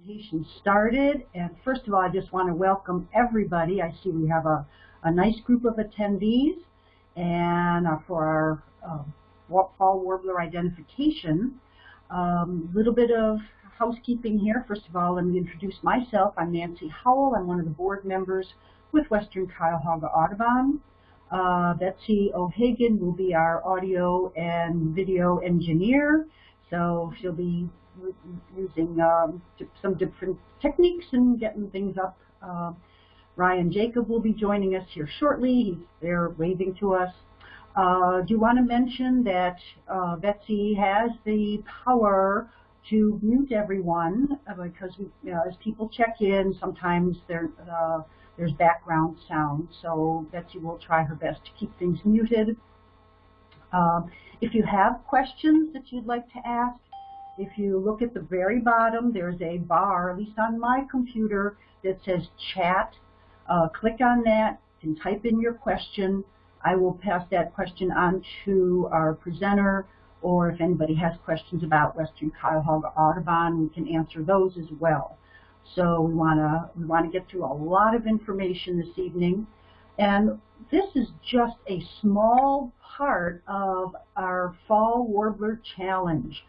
presentation started. And first of all, I just want to welcome everybody. I see we have a, a nice group of attendees. And uh, for our uh, fall warbler identification, a um, little bit of housekeeping here. First of all, let me introduce myself. I'm Nancy Howell. I'm one of the board members with Western Cuyahoga Audubon. Uh, Betsy O'Hagan will be our audio and video engineer. So she'll be using um, some different techniques and getting things up. Uh, Ryan Jacob will be joining us here shortly. He's there waving to us. Uh, do you want to mention that uh, Betsy has the power to mute everyone uh, because we, you know, as people check in, sometimes uh, there's background sound. So Betsy will try her best to keep things muted. Um, if you have questions that you'd like to ask, if you look at the very bottom, there's a bar, at least on my computer, that says chat. Uh, click on that, and type in your question. I will pass that question on to our presenter, or if anybody has questions about Western Cuyahoga Audubon, we can answer those as well. So we want to we want to get through a lot of information this evening. And this is just a small part of our Fall Warbler Challenge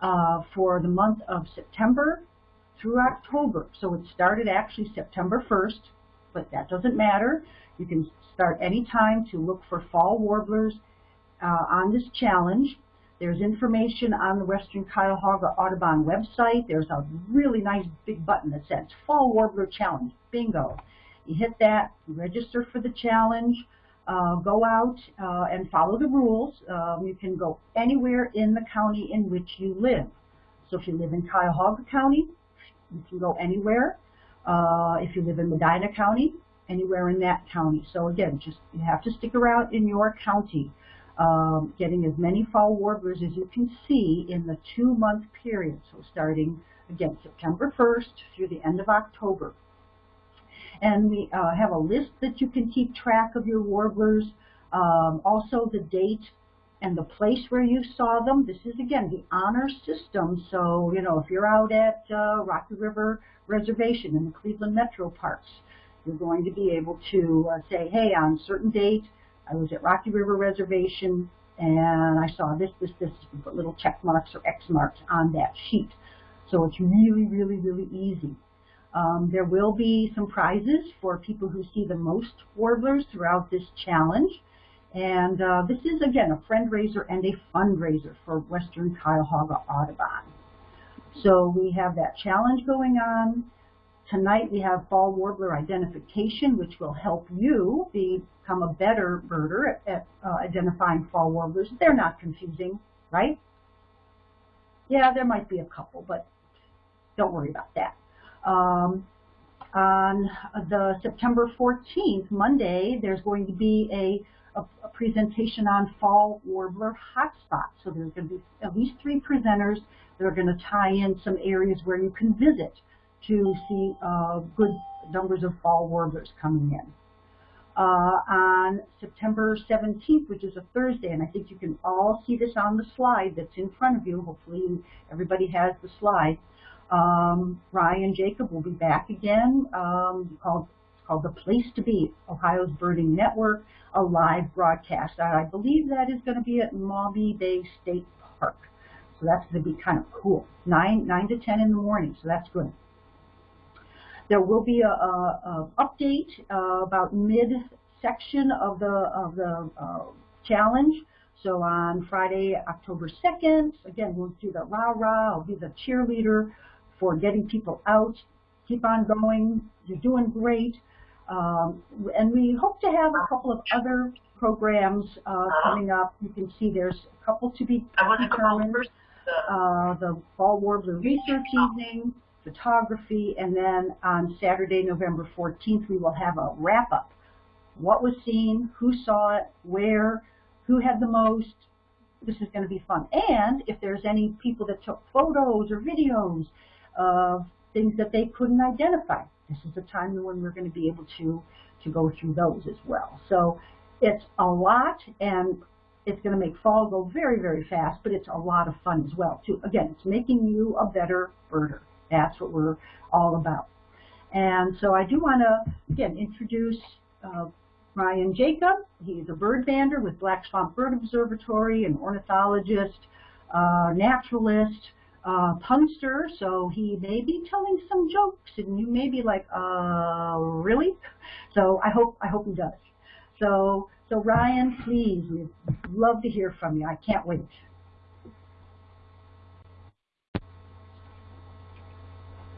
uh, for the month of September through October. So it started actually September 1st, but that doesn't matter. You can start any time to look for fall warblers uh, on this challenge. There's information on the Western Cuyahoga Audubon website. There's a really nice big button that says Fall Warbler Challenge. Bingo. You hit that, register for the challenge, uh, go out uh, and follow the rules. Um, you can go anywhere in the county in which you live. So if you live in Cuyahoga County, you can go anywhere. Uh, if you live in Medina County, anywhere in that county. So again, just you have to stick around in your county, um, getting as many fall warblers as you can see in the two-month period. So starting, again, September 1st through the end of October. And we uh, have a list that you can keep track of your warblers, um, also the date and the place where you saw them. This is, again, the honor system. So, you know, if you're out at uh, Rocky River Reservation in the Cleveland Metro Parks, you're going to be able to uh, say, hey, on certain date, I was at Rocky River Reservation and I saw this, this, this. You put little check marks or X marks on that sheet. So it's really, really, really easy. Um, there will be some prizes for people who see the most warblers throughout this challenge. And uh, this is, again, a fundraiser and a fundraiser for Western Cuyahoga Audubon. So we have that challenge going on. Tonight we have fall warbler identification, which will help you become a better birder at, at uh, identifying fall warblers. They're not confusing, right? Yeah, there might be a couple, but don't worry about that. Um, on the September 14th, Monday, there's going to be a, a, a, presentation on fall warbler hotspots. So there's going to be at least three presenters that are going to tie in some areas where you can visit to see uh, good numbers of fall warblers coming in. Uh, on September 17th, which is a Thursday, and I think you can all see this on the slide that's in front of you. Hopefully everybody has the slide. Um, Ryan Jacob will be back again. Um, called called the Place to Be, Ohio's Birding Network, a live broadcast. I believe that is going to be at Maumee Bay State Park. So that's going to be kind of cool. Nine nine to ten in the morning. So that's good. There will be a, a, a update uh, about mid section of the of the uh, challenge. So on Friday, October 2nd, again, we'll do the rah-rah. I'll be the cheerleader for getting people out. Keep on going. You're doing great. Um, and we hope to have a couple of other programs uh, coming up. You can see there's a couple to be determined. Uh, the Fall Warbler Research Evening, photography, and then on Saturday, November 14th, we will have a wrap-up. What was seen, who saw it, where, who had the most. This is going to be fun. And if there's any people that took photos or videos, of things that they couldn't identify. This is the time when we're going to be able to, to go through those as well. So it's a lot, and it's going to make fall go very, very fast, but it's a lot of fun as well, too. Again, it's making you a better birder. That's what we're all about. And so I do want to, again, introduce uh, Ryan Jacob. He's a bird bander with Black Swamp Bird Observatory, an ornithologist, uh, naturalist, uh, punster, so he may be telling some jokes, and you may be like, uh, really? So I hope I hope he does. So so Ryan, please, we'd love to hear from you. I can't wait.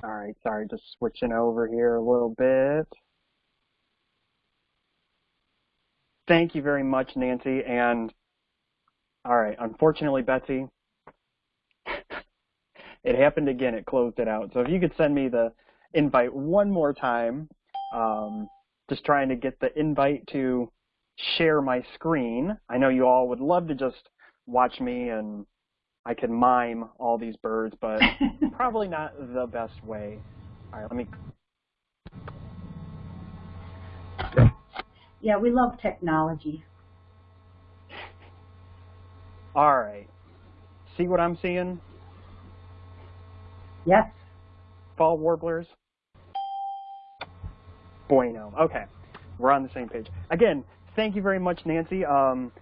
All right, sorry, just switching over here a little bit. Thank you very much, Nancy. And all right, unfortunately, Betsy, it happened again. It closed it out. So if you could send me the invite one more time, um, just trying to get the invite to share my screen. I know you all would love to just watch me and I can mime all these birds, but probably not the best way. All right, let me. Yeah, we love technology. All right. See what I'm seeing? Yes. Fall warblers? Bueno. Okay. We're on the same page. Again, thank you very much, Nancy. Um,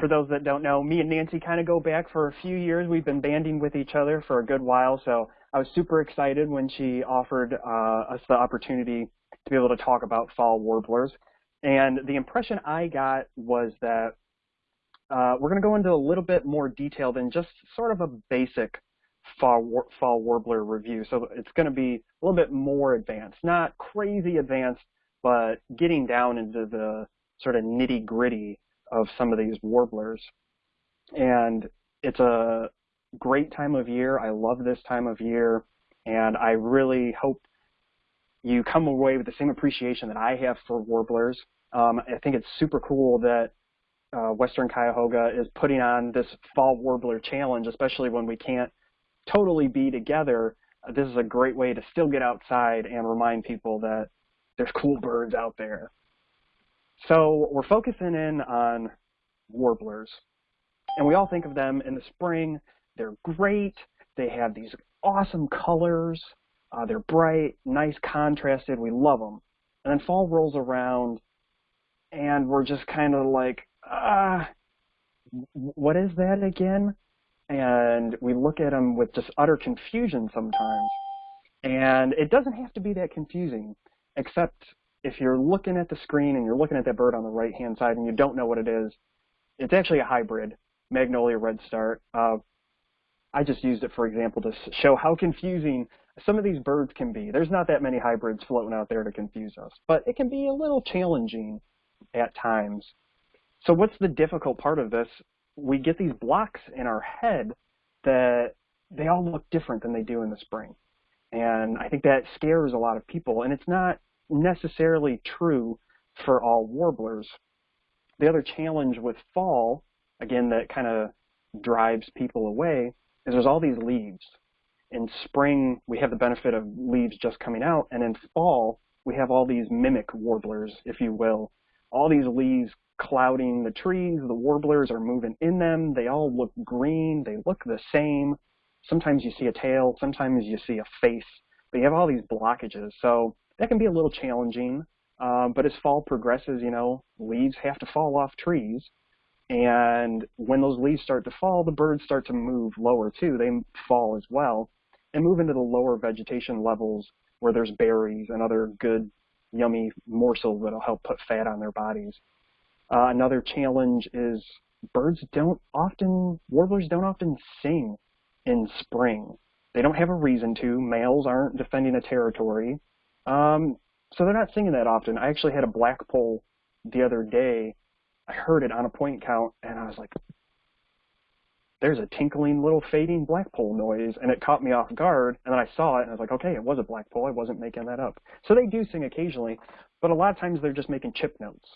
for those that don't know, me and Nancy kind of go back for a few years. We've been banding with each other for a good while, so I was super excited when she offered uh, us the opportunity to be able to talk about fall warblers. And the impression I got was that uh, we're going to go into a little bit more detail than just sort of a basic fall, fall warbler review. So it's going to be a little bit more advanced, not crazy advanced, but getting down into the sort of nitty gritty of some of these warblers. And it's a great time of year. I love this time of year. And I really hope you come away with the same appreciation that I have for warblers. Um, I think it's super cool that uh, Western Cuyahoga is putting on this fall warbler challenge, especially when we can't totally be together. Uh, this is a great way to still get outside and remind people that there's cool birds out there. So we're focusing in on warblers. And we all think of them in the spring. They're great. They have these awesome colors. Uh, they're bright, nice, contrasted. We love them. And then fall rolls around, and we're just kind of like, ah, what is that again? And we look at them with just utter confusion sometimes. And it doesn't have to be that confusing, except if you're looking at the screen and you're looking at that bird on the right-hand side and you don't know what it is, it's actually a hybrid, Magnolia Redstart. Uh, I just used it, for example, to show how confusing some of these birds can be. There's not that many hybrids floating out there to confuse us, but it can be a little challenging at times. So what's the difficult part of this? We get these blocks in our head that they all look different than they do in the spring. And I think that scares a lot of people. And it's not necessarily true for all warblers. The other challenge with fall, again, that kind of drives people away, is there's all these leaves. In spring, we have the benefit of leaves just coming out, and in fall, we have all these mimic warblers, if you will. All these leaves clouding the trees, the warblers are moving in them, they all look green, they look the same. Sometimes you see a tail, sometimes you see a face, but you have all these blockages. So that can be a little challenging, um, but as fall progresses, you know, leaves have to fall off trees. And when those leaves start to fall, the birds start to move lower too. They fall as well and move into the lower vegetation levels where there's berries and other good, yummy morsels that'll help put fat on their bodies. Uh, another challenge is birds don't often, warblers don't often sing in spring. They don't have a reason to. Males aren't defending a territory. Um, so they're not singing that often. I actually had a blackpoll the other day. I heard it on a point count, and I was like, there's a tinkling little fading blackpoll noise, and it caught me off guard, and then I saw it, and I was like, okay, it was a blackpoll. I wasn't making that up. So they do sing occasionally, but a lot of times they're just making chip notes.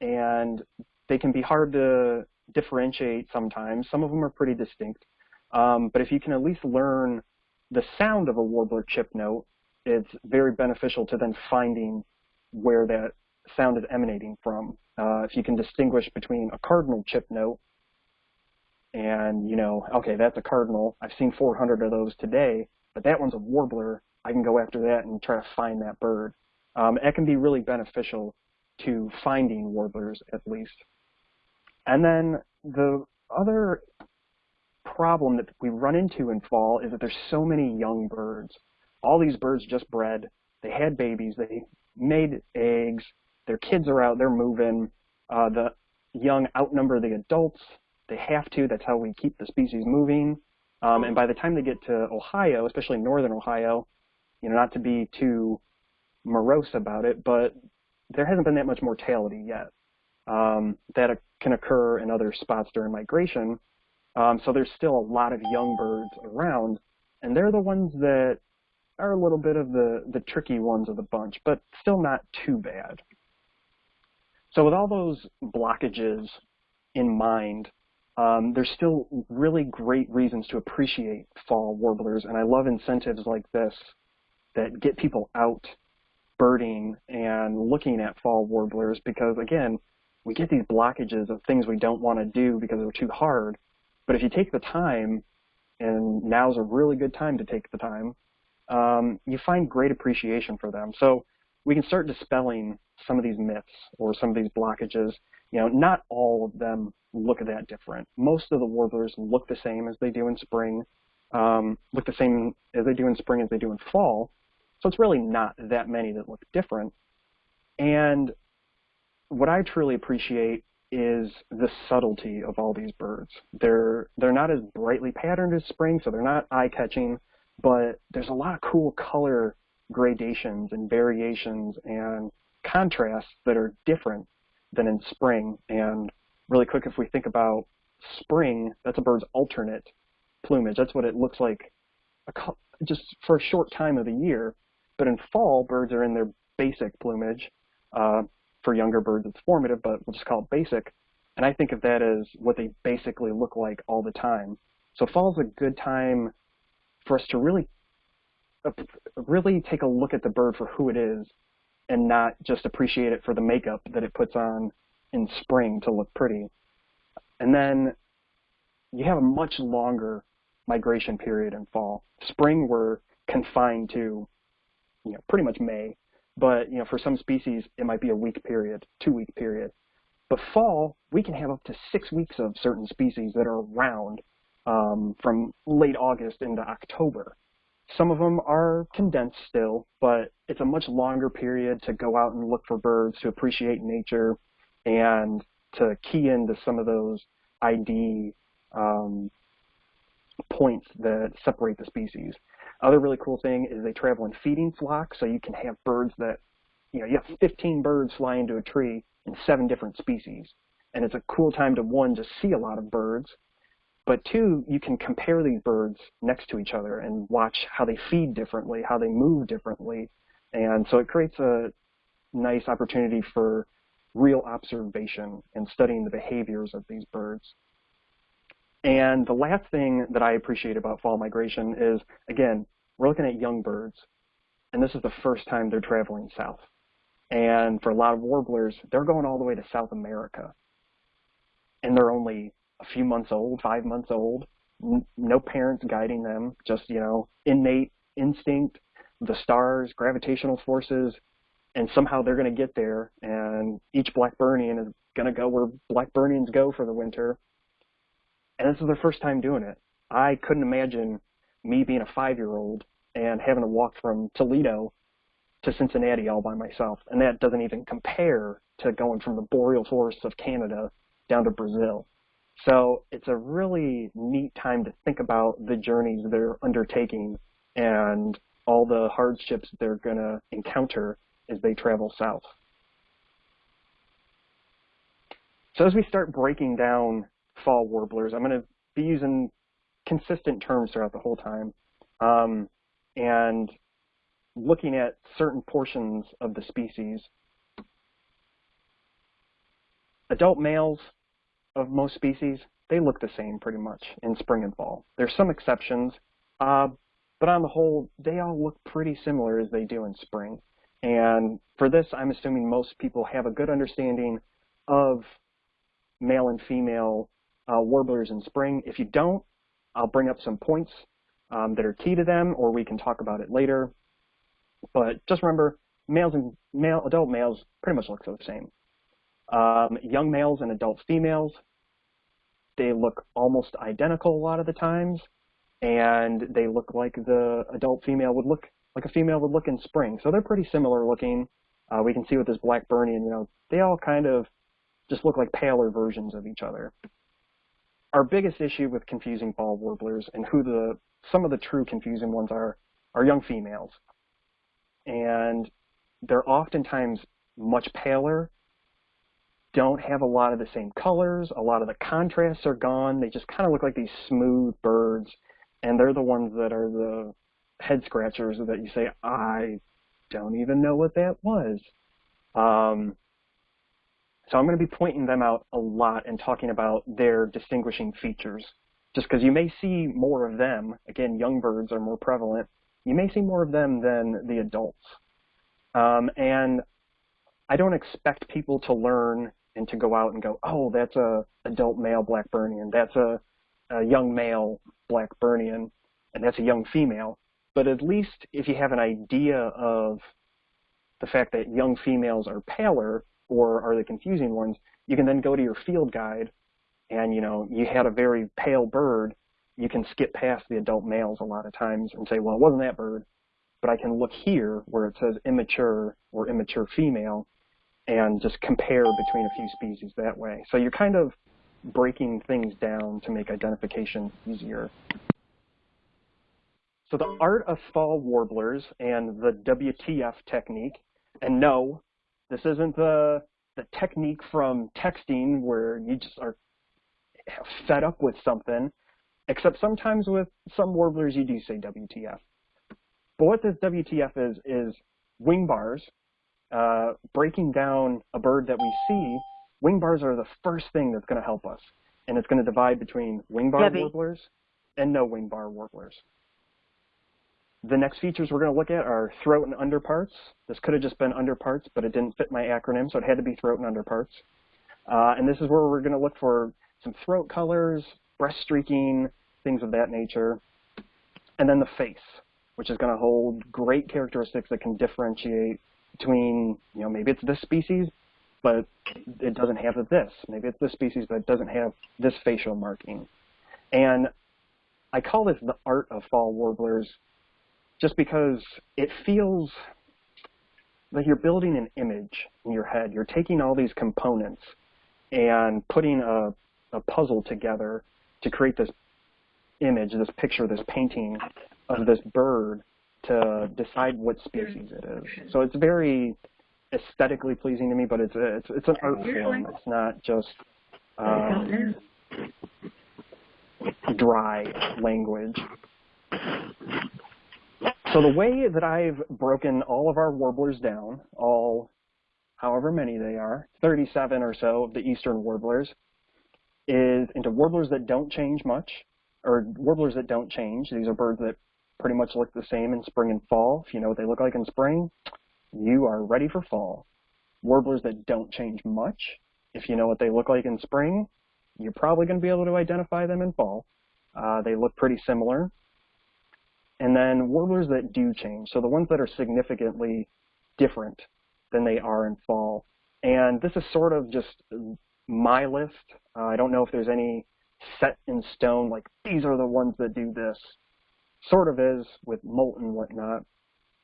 And they can be hard to differentiate sometimes. Some of them are pretty distinct. Um, but if you can at least learn the sound of a warbler chip note, it's very beneficial to then finding where that sound is emanating from. Uh, if you can distinguish between a cardinal chip note and, you know, okay, that's a cardinal. I've seen 400 of those today. but that one's a warbler, I can go after that and try to find that bird. Um, it can be really beneficial to finding warblers at least. And then the other problem that we run into in fall is that there's so many young birds. All these birds just bred, they had babies, they made eggs, their kids are out, they're moving, uh, the young outnumber the adults, they have to, that's how we keep the species moving. Um, and by the time they get to Ohio, especially northern Ohio, you know, not to be too morose about it, but there hasn't been that much mortality yet. Um, that can occur in other spots during migration. Um, so there's still a lot of young birds around, and they're the ones that are a little bit of the, the tricky ones of the bunch, but still not too bad. So with all those blockages in mind, um, there's still really great reasons to appreciate fall warblers, and I love incentives like this that get people out birding and looking at fall warblers because, again, we get these blockages of things we don't want to do because they're too hard. But if you take the time, and now's a really good time to take the time, um, you find great appreciation for them. So we can start dispelling some of these myths or some of these blockages. You know, not all of them look that different. Most of the warblers look the same as they do in spring, um, look the same as they do in spring as they do in fall. So it's really not that many that look different. And what I truly appreciate is the subtlety of all these birds. They're they're not as brightly patterned as spring, so they're not eye-catching, but there's a lot of cool color gradations and variations and contrasts that are different than in spring. And really quick, if we think about spring, that's a bird's alternate plumage. That's what it looks like a, just for a short time of the year. But in fall, birds are in their basic plumage. Uh, for younger birds, it's formative, but we'll just call it basic. And I think of that as what they basically look like all the time. So fall is a good time for us to really, uh, really take a look at the bird for who it is and not just appreciate it for the makeup that it puts on in spring to look pretty. And then you have a much longer migration period in fall. Spring we're confined to, you know, pretty much May. But you know, for some species, it might be a week period, two week period. But fall, we can have up to six weeks of certain species that are around um, from late August into October. Some of them are condensed still, but it's a much longer period to go out and look for birds, to appreciate nature, and to key into some of those ID um, points that separate the species. Other really cool thing is they travel in feeding flocks, so you can have birds that, you know, you have 15 birds fly into a tree in seven different species. And it's a cool time to, one, just see a lot of birds, but two, you can compare these birds next to each other and watch how they feed differently, how they move differently. And so it creates a nice opportunity for real observation and studying the behaviors of these birds. And the last thing that I appreciate about fall migration is, again, we're looking at young birds, and this is the first time they're traveling south. And for a lot of warblers, they're going all the way to South America. And they're only a few months old, five months old, no parents guiding them, just, you know, innate instinct, the stars, gravitational forces, and somehow they're going to get there, and each Blackburnian is going to go where Blackburnians go for the winter, and this is their first time doing it. I couldn't imagine me being a five-year-old and having to walk from Toledo to Cincinnati all by myself. And that doesn't even compare to going from the boreal forests of Canada down to Brazil. So it's a really neat time to think about the journeys they're undertaking and all the hardships they're going to encounter as they travel south. So as we start breaking down fall warblers. I'm going to be using consistent terms throughout the whole time. Um, and looking at certain portions of the species. Adult males of most species, they look the same pretty much in spring and fall. There's some exceptions, uh, but on the whole, they all look pretty similar as they do in spring. And for this, I'm assuming most people have a good understanding of male and female uh, warblers in spring. If you don't, I'll bring up some points um, that are key to them, or we can talk about it later. But just remember, males and male adult males pretty much look the same. Um, young males and adult females, they look almost identical a lot of the times, and they look like the adult female would look like a female would look in spring. So they're pretty similar looking. Uh, we can see with this black Blackburnian, you know, they all kind of just look like paler versions of each other. Our biggest issue with confusing fall warblers and who the some of the true confusing ones are are young females. And they're oftentimes much paler, don't have a lot of the same colors, a lot of the contrasts are gone. They just kind of look like these smooth birds, and they're the ones that are the head scratchers that you say, I don't even know what that was. Um, so I'm going to be pointing them out a lot and talking about their distinguishing features. Just because you may see more of them, again, young birds are more prevalent, you may see more of them than the adults. Um, and I don't expect people to learn and to go out and go, oh, that's a adult male Blackburnian, that's a, a young male Blackburnian, and that's a young female. But at least if you have an idea of the fact that young females are paler or are the confusing ones, you can then go to your field guide and you know you had a very pale bird, you can skip past the adult males a lot of times and say, well, it wasn't that bird, but I can look here where it says immature or immature female and just compare between a few species that way. So you're kind of breaking things down to make identification easier. So the art of fall warblers and the WTF technique, and no, this isn't the, the technique from texting where you just are fed up with something, except sometimes with some warblers you do say WTF. But what this WTF is, is wing bars, uh, breaking down a bird that we see, wing bars are the first thing that's going to help us. And it's going to divide between wing bar Debbie. warblers and no wing bar warblers. The next features we're going to look at are throat and underparts. This could have just been underparts, but it didn't fit my acronym, so it had to be throat and underparts. Uh, and this is where we're going to look for some throat colors, breast streaking, things of that nature. And then the face, which is going to hold great characteristics that can differentiate between, you know, maybe it's this species, but it doesn't have this. Maybe it's this species, but it doesn't have this facial marking. And I call this the art of fall warblers just because it feels like you're building an image in your head. You're taking all these components and putting a, a puzzle together to create this image, this picture, this painting of this bird to decide what species it is. So it's very aesthetically pleasing to me, but it's a, it's it's an art form. It's not just um, dry language. So the way that I've broken all of our warblers down, all however many they are, 37 or so of the eastern warblers, is into warblers that don't change much, or warblers that don't change. These are birds that pretty much look the same in spring and fall. If you know what they look like in spring, you are ready for fall. Warblers that don't change much, if you know what they look like in spring, you're probably going to be able to identify them in fall. Uh, they look pretty similar. And then warblers that do change, so the ones that are significantly different than they are in fall. And this is sort of just my list. Uh, I don't know if there's any set in stone, like these are the ones that do this. Sort of is with molt and whatnot.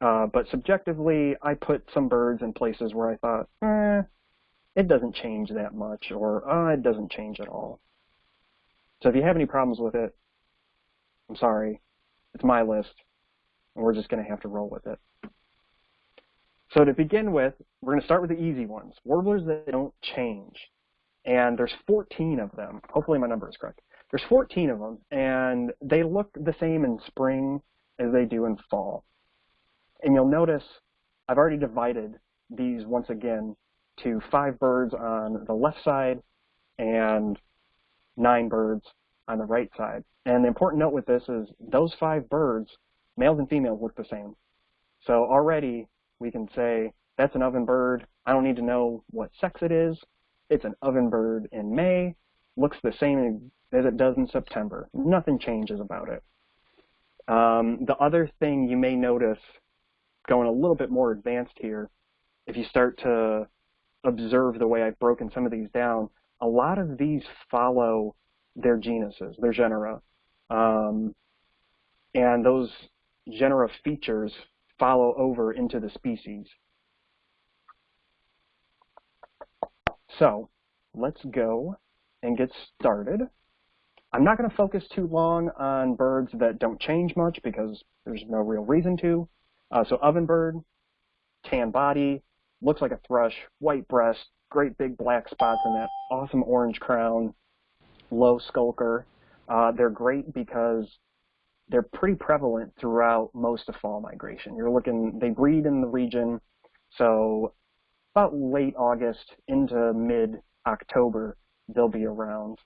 Uh, but subjectively, I put some birds in places where I thought, eh, it doesn't change that much, or oh, it doesn't change at all. So if you have any problems with it, I'm sorry. It's my list, and we're just going to have to roll with it. So to begin with, we're going to start with the easy ones, warblers that don't change. And there's 14 of them. Hopefully my number is correct. There's 14 of them, and they look the same in spring as they do in fall. And you'll notice I've already divided these once again to five birds on the left side and nine birds on the right side. And the important note with this is those five birds, males and females, look the same. So already we can say that's an oven bird. I don't need to know what sex it is. It's an oven bird in May. Looks the same as it does in September. Nothing changes about it. Um, the other thing you may notice, going a little bit more advanced here, if you start to observe the way I've broken some of these down, a lot of these follow their genuses, their genera. Um, and those genera features follow over into the species. So let's go and get started. I'm not going to focus too long on birds that don't change much because there's no real reason to. Uh, so ovenbird, tan body, looks like a thrush, white breast, great big black spots in that awesome orange crown, low skulker. Uh, they're great because they're pretty prevalent throughout most of fall migration. You're looking, they breed in the region, so about late August into mid-October, they'll be around.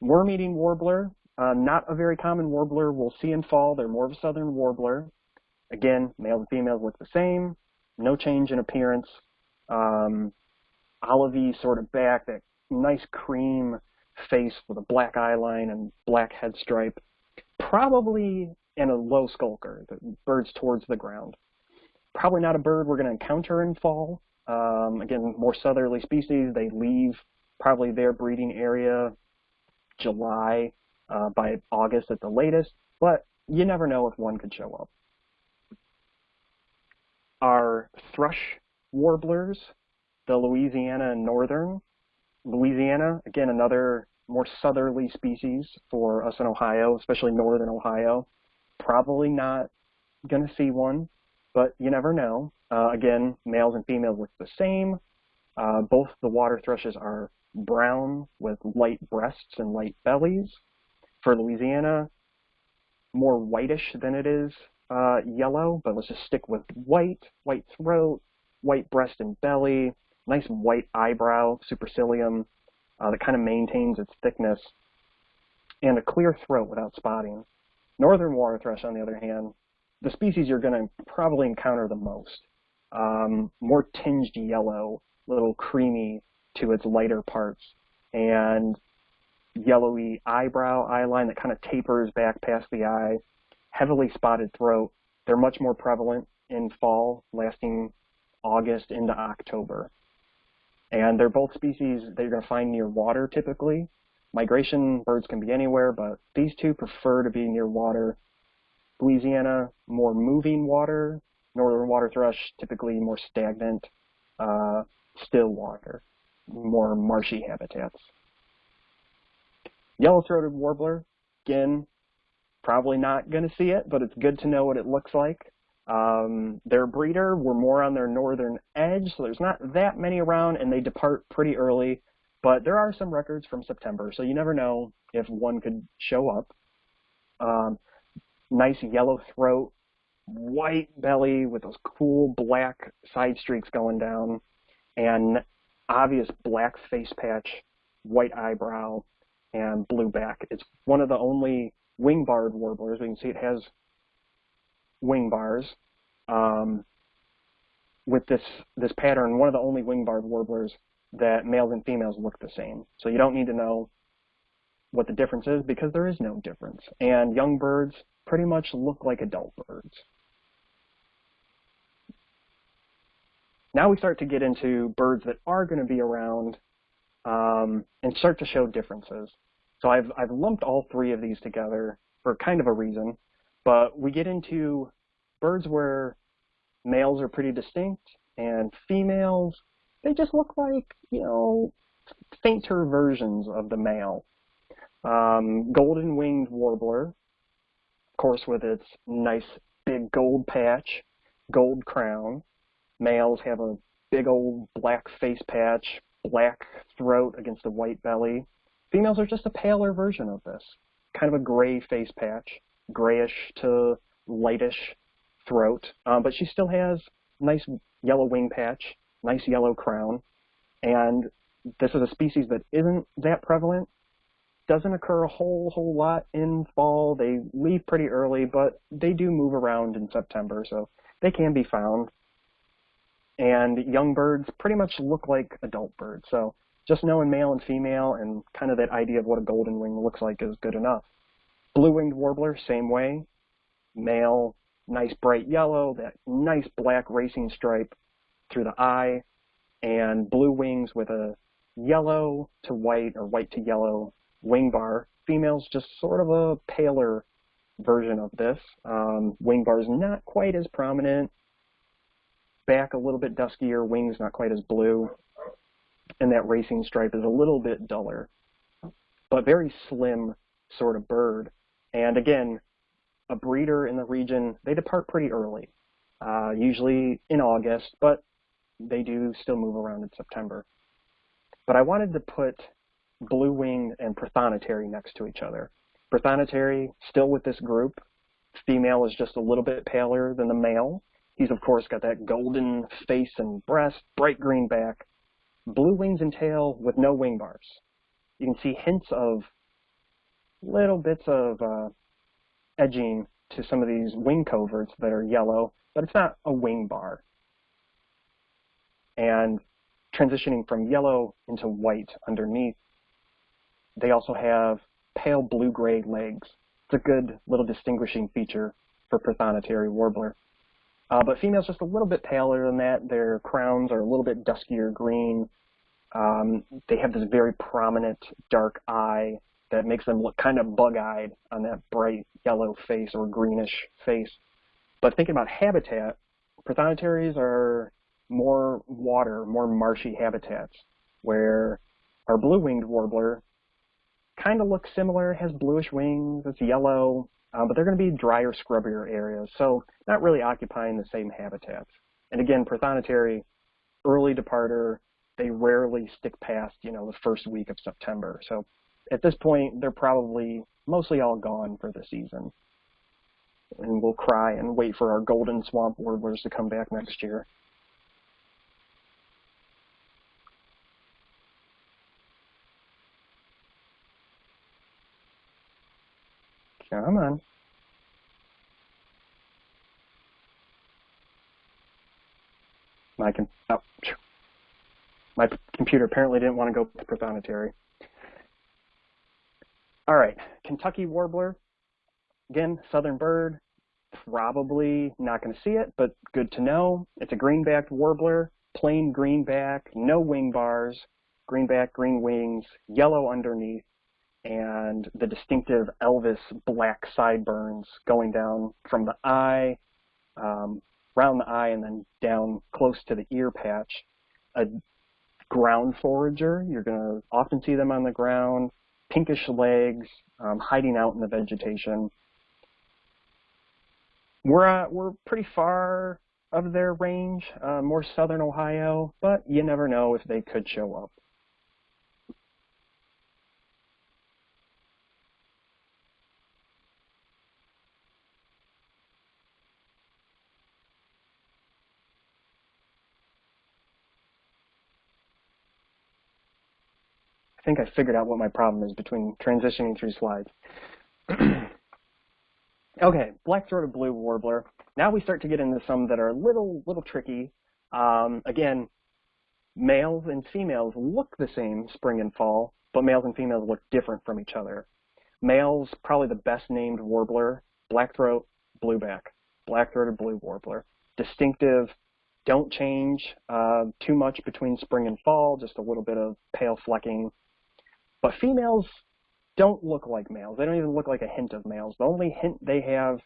Worm-eating warbler, uh, not a very common warbler we'll see in fall. They're more of a southern warbler. Again, males and females look the same. No change in appearance. Um, olivey sort of back, that nice cream face with a black eye line and black head stripe. Probably in a low skulker, the bird's towards the ground. Probably not a bird we're going to encounter in fall. Um, again, more southerly species, they leave probably their breeding area July uh, by August at the latest, but you never know if one could show up. Our thrush warblers, the Louisiana and Northern. Louisiana, again, another more southerly species for us in Ohio, especially northern Ohio. Probably not going to see one, but you never know. Uh, again, males and females look the same. Uh, both the water thrushes are brown with light breasts and light bellies. For Louisiana, more whitish than it is uh, yellow, but let's just stick with white, white throat, white breast and belly, nice white eyebrow, supercilium, uh, that kind of maintains its thickness, and a clear throat without spotting. Northern water thrush, on the other hand, the species you're going to probably encounter the most. Um, more tinged yellow, little creamy to its lighter parts, and yellowy eyebrow, eyeline that kind of tapers back past the eye, heavily spotted throat. They're much more prevalent in fall, lasting August into October. And they're both species that you're going to find near water typically. Migration birds can be anywhere, but these two prefer to be near water. Louisiana, more moving water. Northern water thrush, typically more stagnant, uh, still water, more marshy habitats. Yellow-throated warbler, again, probably not going to see it, but it's good to know what it looks like. Um, their breeder were more on their northern edge, so there's not that many around, and they depart pretty early. But there are some records from September, so you never know if one could show up. Um, nice yellow throat, white belly with those cool black side streaks going down, and obvious black face patch, white eyebrow, and blue back. It's one of the only wing-barred warblers. We can see it has wing bars um, with this this pattern. One of the only wing-barred warblers that males and females look the same. So you don't need to know what the difference is because there is no difference. And young birds pretty much look like adult birds. Now we start to get into birds that are going to be around um, and start to show differences. So I've, I've lumped all three of these together for kind of a reason, but we get into birds where males are pretty distinct and females, they just look like, you know, fainter versions of the male. Um, golden winged warbler, of course with its nice big gold patch, gold crown. Males have a big old black face patch, black throat against a white belly. Females are just a paler version of this, kind of a gray face patch, grayish to lightish throat, um, but she still has nice yellow wing patch, nice yellow crown, and this is a species that isn't that prevalent. Doesn't occur a whole whole lot in fall. They leave pretty early, but they do move around in September, so they can be found. And young birds pretty much look like adult birds, so just knowing male and female and kind of that idea of what a golden wing looks like is good enough. Blue-winged warbler, same way. Male, nice bright yellow, that nice black racing stripe through the eye, and blue wings with a yellow to white or white to yellow wing bar. Female's just sort of a paler version of this. Um, wing is not quite as prominent. Back a little bit duskier, wings not quite as blue. And that racing stripe is a little bit duller. But very slim sort of bird. And again, a breeder in the region, they depart pretty early, uh, usually in August, but they do still move around in September. But I wanted to put blue wing and prothonotary next to each other. Prothonotary, still with this group. Female is just a little bit paler than the male. He's, of course, got that golden face and breast, bright green back, blue wings and tail with no wing bars. You can see hints of little bits of uh, edging to some of these wing coverts that are yellow, but it's not a wing bar. And transitioning from yellow into white underneath, they also have pale blue-gray legs. It's a good little distinguishing feature for Prothonotary warbler. Uh, but females just a little bit paler than that. Their crowns are a little bit duskier green. Um, they have this very prominent dark eye that makes them look kind of bug-eyed on that bright yellow face or greenish face. But thinking about habitat, Prothonotaries are more water, more marshy habitats, where our blue-winged warbler kind of looks similar, has bluish wings, it's yellow, uh, but they're going to be drier, scrubbier areas, so not really occupying the same habitats. And again, Prothonotary, early departer, they rarely stick past, you know, the first week of September. So at this point, they're probably mostly all gone for the season. And we'll cry and wait for our golden swamp warblers to come back next year. Come on. My, oh, my computer apparently didn't want to go with prothonotary. All right, Kentucky warbler. Again, southern bird. Probably not going to see it, but good to know. It's a green-backed warbler, plain greenback, no wing bars, greenback, green wings, yellow underneath, and the distinctive Elvis black sideburns going down from the eye, um, around the eye, and then down close to the ear patch. A ground forager, you're going to often see them on the ground, pinkish legs, um, hiding out in the vegetation. We're, uh, we're pretty far of their range, uh, more southern Ohio, but you never know if they could show up. Think I figured out what my problem is between transitioning through slides. okay, black-throated blue warbler. Now we start to get into some that are a little, little tricky. Um, again, males and females look the same spring and fall, but males and females look different from each other. Males, probably the best named warbler, black-throat, blueback, black-throated blue warbler. Distinctive, don't change uh, too much between spring and fall, just a little bit of pale flecking but females don't look like males. They don't even look like a hint of males. The only hint they have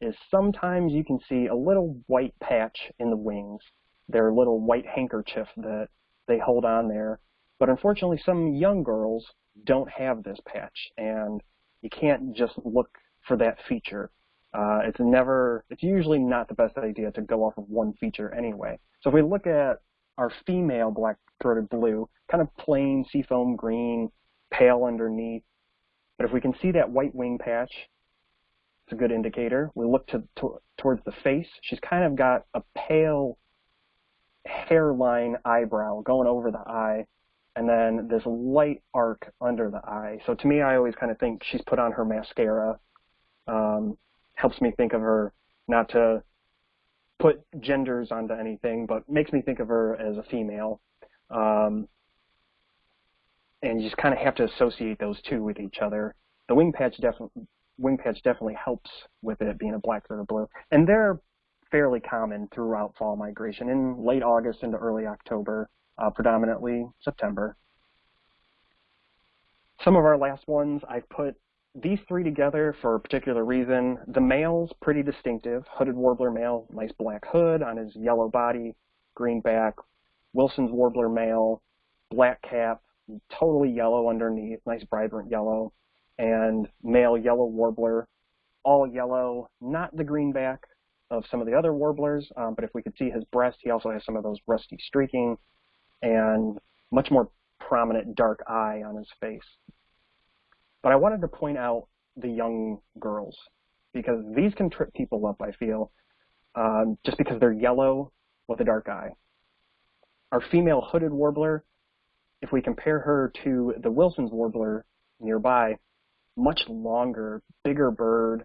is sometimes you can see a little white patch in the wings, their little white handkerchief that they hold on there. But unfortunately, some young girls don't have this patch, and you can't just look for that feature. Uh, it's never, it's usually not the best idea to go off of one feature anyway. So if we look at our female black-throated blue, kind of plain seafoam green, pale underneath. But if we can see that white wing patch, it's a good indicator. We look to, to, towards the face. She's kind of got a pale hairline eyebrow going over the eye, and then this light arc under the eye. So to me, I always kind of think she's put on her mascara. Um, helps me think of her not to put genders onto anything, but makes me think of her as a female. Um, and you just kind of have to associate those two with each other. The wing patch definitely wing patch definitely helps with it being a black-throated blue. And they're fairly common throughout fall migration in late August into early October, uh, predominantly September. Some of our last ones, I've put these three together for a particular reason. The male's pretty distinctive. Hooded warbler male, nice black hood on his yellow body, green back. Wilson's warbler male, black cap, totally yellow underneath, nice vibrant yellow. And male yellow warbler, all yellow, not the green back of some of the other warblers, um, but if we could see his breast, he also has some of those rusty streaking and much more prominent dark eye on his face. But I wanted to point out the young girls because these can trip people up, I feel, um, just because they're yellow with a dark eye. Our female hooded warbler, if we compare her to the Wilson's warbler nearby, much longer, bigger bird.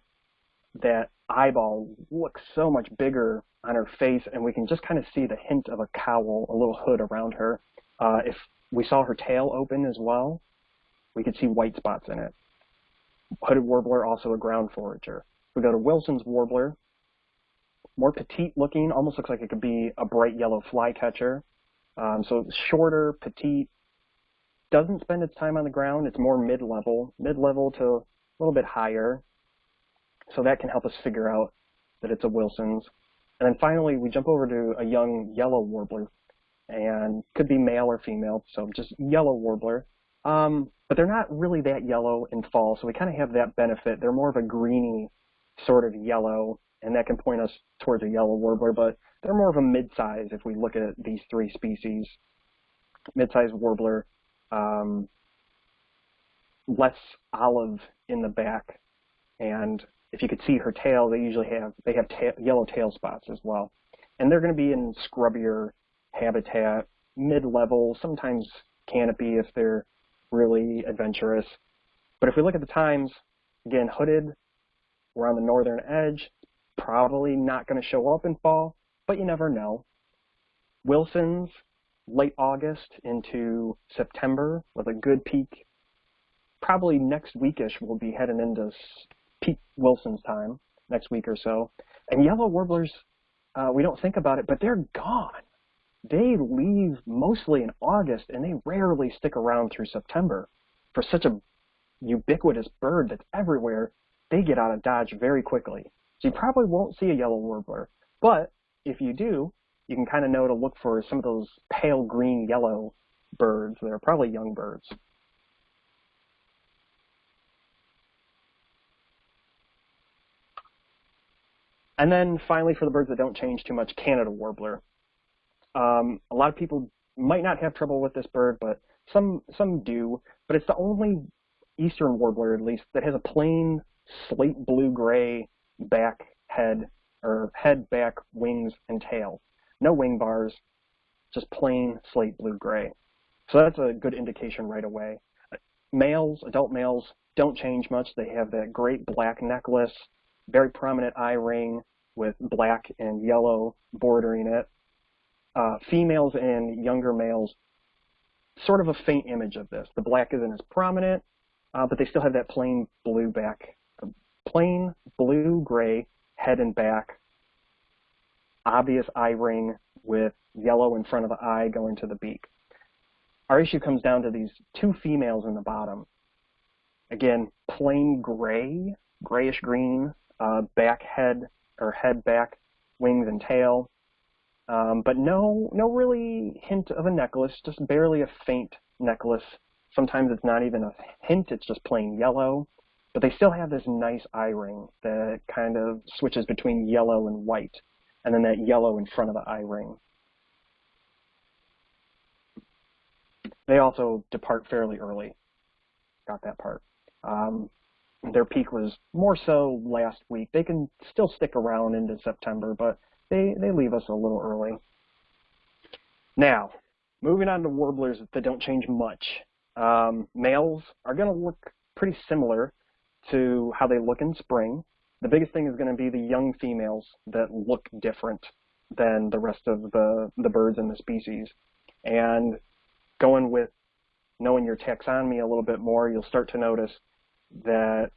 That eyeball looks so much bigger on her face, and we can just kind of see the hint of a cowl, a little hood around her. Uh, if we saw her tail open as well, we could see white spots in it. Hooded warbler, also a ground forager. We go to Wilson's warbler, more petite looking, almost looks like it could be a bright yellow flycatcher. Um, so shorter, petite, doesn't spend its time on the ground. It's more mid-level, mid-level to a little bit higher. So that can help us figure out that it's a Wilson's. And then finally, we jump over to a young yellow warbler, and could be male or female, so just yellow warbler. Um, but they're not really that yellow in fall, so we kind of have that benefit. They're more of a greeny sort of yellow, and that can point us towards a yellow warbler, but they're more of a mid-size if we look at these three species. Mid-size warbler, um, less olive in the back, and if you could see her tail, they usually have they have ta yellow tail spots as well, and they're going to be in scrubbier habitat, mid-level, sometimes canopy if they're really adventurous. But if we look at the times, again, hooded, we're on the northern edge, probably not going to show up in fall, but you never know. Wilson's, late August into September with a good peak. Probably next weekish we'll be heading into peak Wilson's time, next week or so. And yellow warblers, uh, we don't think about it, but they're gone they leave mostly in August and they rarely stick around through September. For such a ubiquitous bird that's everywhere, they get out of Dodge very quickly. So you probably won't see a yellow warbler. But if you do, you can kind of know to look for some of those pale green yellow birds that are probably young birds. And then finally, for the birds that don't change too much, Canada warbler. Um, a lot of people might not have trouble with this bird, but some some do. But it's the only eastern warbler, at least, that has a plain slate blue gray back head or head, back, wings, and tail. No wing bars, just plain slate blue gray. So that's a good indication right away. Males, adult males, don't change much. They have that great black necklace, very prominent eye ring with black and yellow bordering it uh, females and younger males sort of a faint image of this. The black isn't as prominent, uh, but they still have that plain blue back, plain blue-gray head and back, obvious eye ring with yellow in front of the eye going to the beak. Our issue comes down to these two females in the bottom. Again, plain gray, grayish green, uh, back head or head back, wings and tail, um, but no, no really hint of a necklace, just barely a faint necklace. Sometimes it's not even a hint, it's just plain yellow. But they still have this nice eye ring that kind of switches between yellow and white, and then that yellow in front of the eye ring. They also depart fairly early. Got that part. Um, their peak was more so last week. They can still stick around into September, but they, they leave us a little early. Now, moving on to warblers that don't change much. Um, males are going to look pretty similar to how they look in spring. The biggest thing is going to be the young females that look different than the rest of the, the birds in the species. And going with knowing your taxonomy a little bit more, you'll start to notice that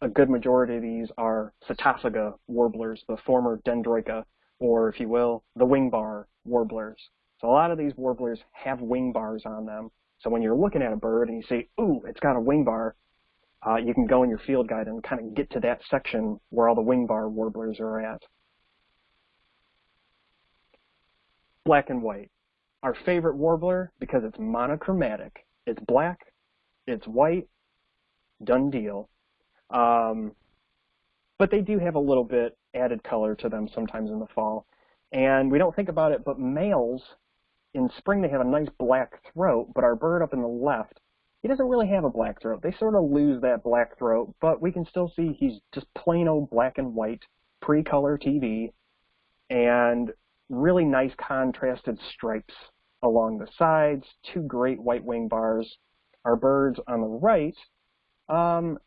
a good majority of these are Setophaga warblers, the former Dendroica, or if you will, the wing bar warblers. So a lot of these warblers have wing bars on them. So when you're looking at a bird and you say, ooh, it's got a wing bar, uh, you can go in your field guide and kind of get to that section where all the wing bar warblers are at. Black and white. Our favorite warbler because it's monochromatic. It's black, it's white, done deal. Um, but they do have a little bit added color to them sometimes in the fall. And we don't think about it, but males, in spring they have a nice black throat, but our bird up in the left, he doesn't really have a black throat. They sort of lose that black throat, but we can still see he's just plain old black and white, pre-color TV, and really nice contrasted stripes along the sides, two great white wing bars. Our birds on the right, um,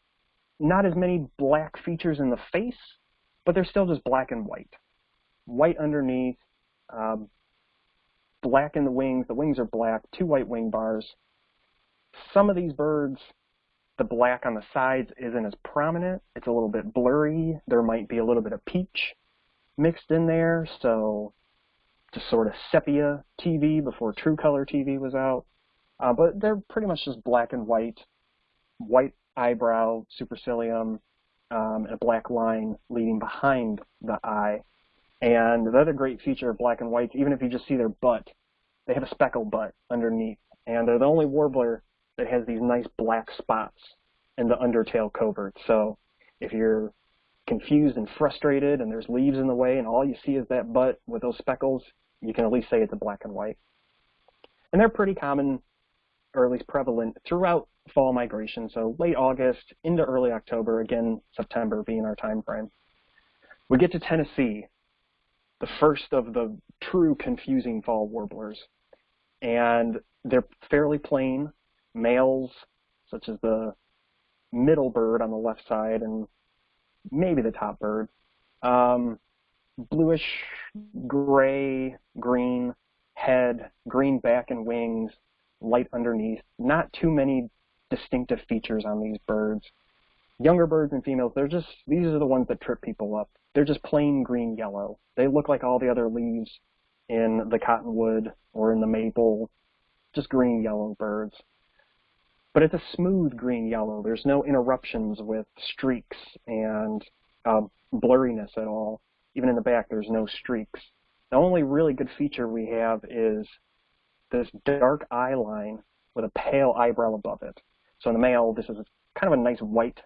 not as many black features in the face, but they're still just black and white. White underneath, um, black in the wings. The wings are black, two white wing bars. Some of these birds, the black on the sides isn't as prominent. It's a little bit blurry. There might be a little bit of peach mixed in there, so just sort of sepia TV before true color TV was out. Uh, but they're pretty much just black and white, white eyebrow, supercilium, um, and a black line leading behind the eye. And the other great feature of black and whites, even if you just see their butt, they have a speckled butt underneath. And they're the only warbler that has these nice black spots in the undertail covert. So if you're confused and frustrated and there's leaves in the way and all you see is that butt with those speckles, you can at least say it's a black and white. And they're pretty common, or at least prevalent, throughout fall migration, so late August into early October, again, September being our time frame. We get to Tennessee, the first of the true confusing fall warblers. And they're fairly plain. Males, such as the middle bird on the left side and maybe the top bird, um, bluish gray, green head, green back and wings, light underneath. Not too many distinctive features on these birds. Younger birds and females, they're just, these are the ones that trip people up. They're just plain green yellow. They look like all the other leaves in the cottonwood or in the maple, just green yellow birds. But it's a smooth green yellow. There's no interruptions with streaks and uh, blurriness at all. Even in the back, there's no streaks. The only really good feature we have is this dark eye line with a pale eyebrow above it. So in the male, this is kind of a nice white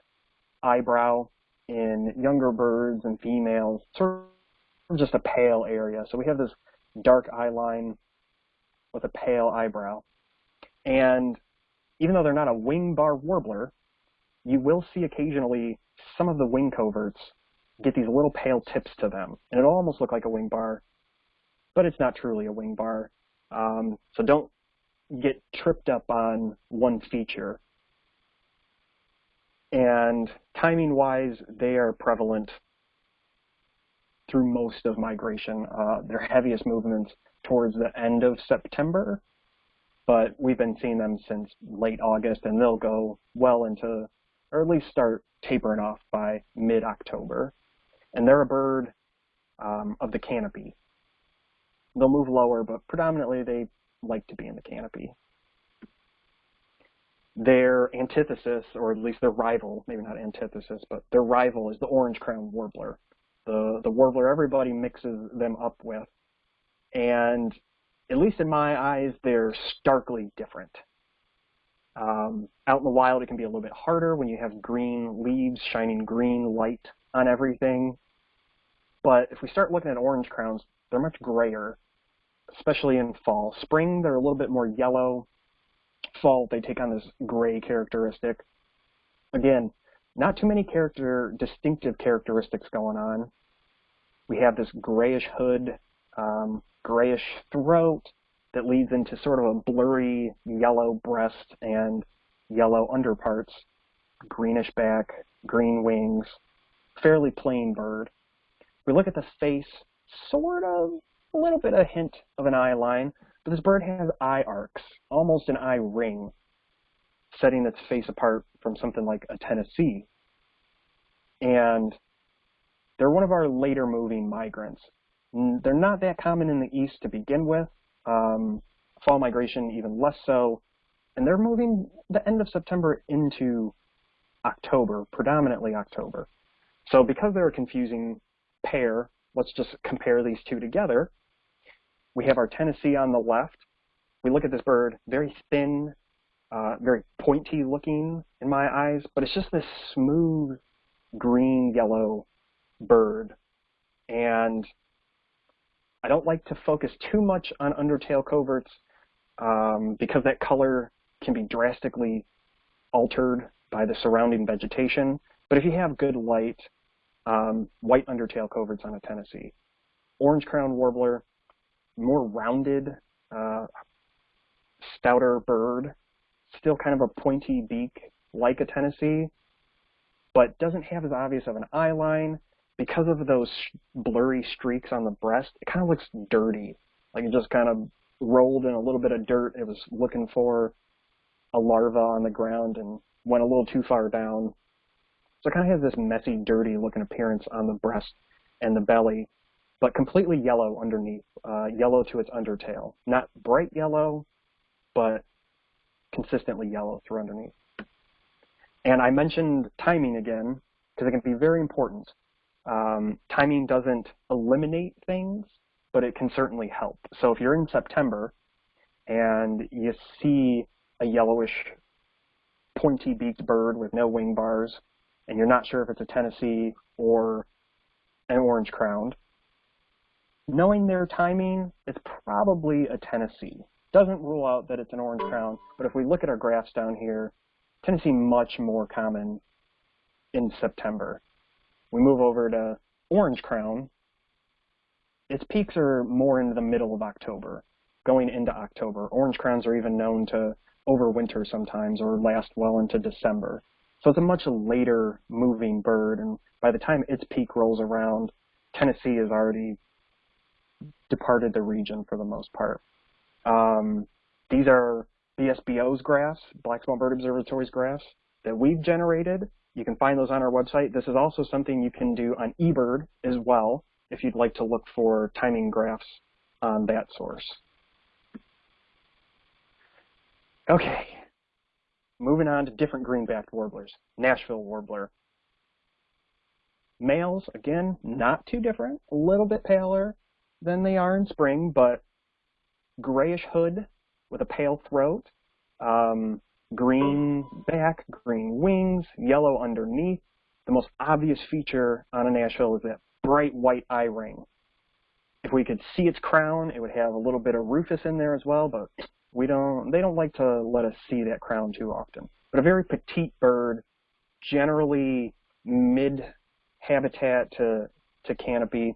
eyebrow. In younger birds and females, sort of just a pale area. So we have this dark eye line with a pale eyebrow. And even though they're not a wing bar warbler, you will see occasionally some of the wing coverts get these little pale tips to them. And it'll almost look like a wing bar, but it's not truly a wing bar. Um, so don't get tripped up on one feature. And timing wise, they are prevalent through most of migration. Uh, their heaviest movements towards the end of September, but we've been seeing them since late August, and they'll go well into, or at least start tapering off by mid-October. And they're a bird um, of the canopy. They'll move lower, but predominantly they like to be in the canopy. Their antithesis, or at least their rival, maybe not antithesis, but their rival is the orange crown warbler, the, the warbler everybody mixes them up with. And at least in my eyes, they're starkly different. Um, out in the wild, it can be a little bit harder when you have green leaves, shining green light on everything. But if we start looking at orange crowns, they're much grayer, especially in fall. Spring, they're a little bit more yellow, fall, they take on this gray characteristic. Again, not too many character distinctive characteristics going on. We have this grayish hood, um, grayish throat that leads into sort of a blurry yellow breast and yellow underparts, greenish back, green wings, fairly plain bird. We look at the face, sort of a little bit of hint of an eye line, but this bird has eye arcs, almost an eye ring, setting its face apart from something like a Tennessee. And they're one of our later moving migrants. They're not that common in the east to begin with. Um, fall migration even less so. And they're moving the end of September into October, predominantly October. So because they're a confusing pair, let's just compare these two together. We have our Tennessee on the left. We look at this bird, very thin, uh, very pointy looking in my eyes, but it's just this smooth green yellow bird. And I don't like to focus too much on undertail coverts um, because that color can be drastically altered by the surrounding vegetation. But if you have good light, um, white undertail coverts on a Tennessee. Orange crown warbler, more rounded, uh, stouter bird, still kind of a pointy beak like a Tennessee, but doesn't have as obvious of an eye line. Because of those blurry streaks on the breast, it kind of looks dirty. Like it just kind of rolled in a little bit of dirt. It was looking for a larva on the ground and went a little too far down. So it kind of has this messy, dirty looking appearance on the breast and the belly, but completely yellow underneath, uh, yellow to its undertail. Not bright yellow, but consistently yellow through underneath. And I mentioned timing again, because it can be very important. Um, timing doesn't eliminate things, but it can certainly help. So if you're in September and you see a yellowish pointy beaked bird with no wing bars, and you're not sure if it's a Tennessee or an orange crowned, knowing their timing, it's probably a Tennessee. Doesn't rule out that it's an orange crown, but if we look at our graphs down here, Tennessee much more common in September. We move over to orange crown. Its peaks are more into the middle of October, going into October. Orange crowns are even known to overwinter sometimes or last well into December. So it's a much later moving bird, and by the time its peak rolls around, Tennessee has already departed the region for the most part. Um, these are BSBO's graphs, Black Swamp Bird Observatory's graphs that we've generated. You can find those on our website. This is also something you can do on eBird as well if you'd like to look for timing graphs on that source. Okay, moving on to different green-backed warblers. Nashville warbler. Males, again, not too different, a little bit paler than they are in spring, but grayish hood with a pale throat, um, green back, green wings, yellow underneath. The most obvious feature on a Nashville is that bright white eye ring. If we could see its crown, it would have a little bit of rufous in there as well, but we don't, they don't like to let us see that crown too often. But a very petite bird, generally mid habitat to, to canopy,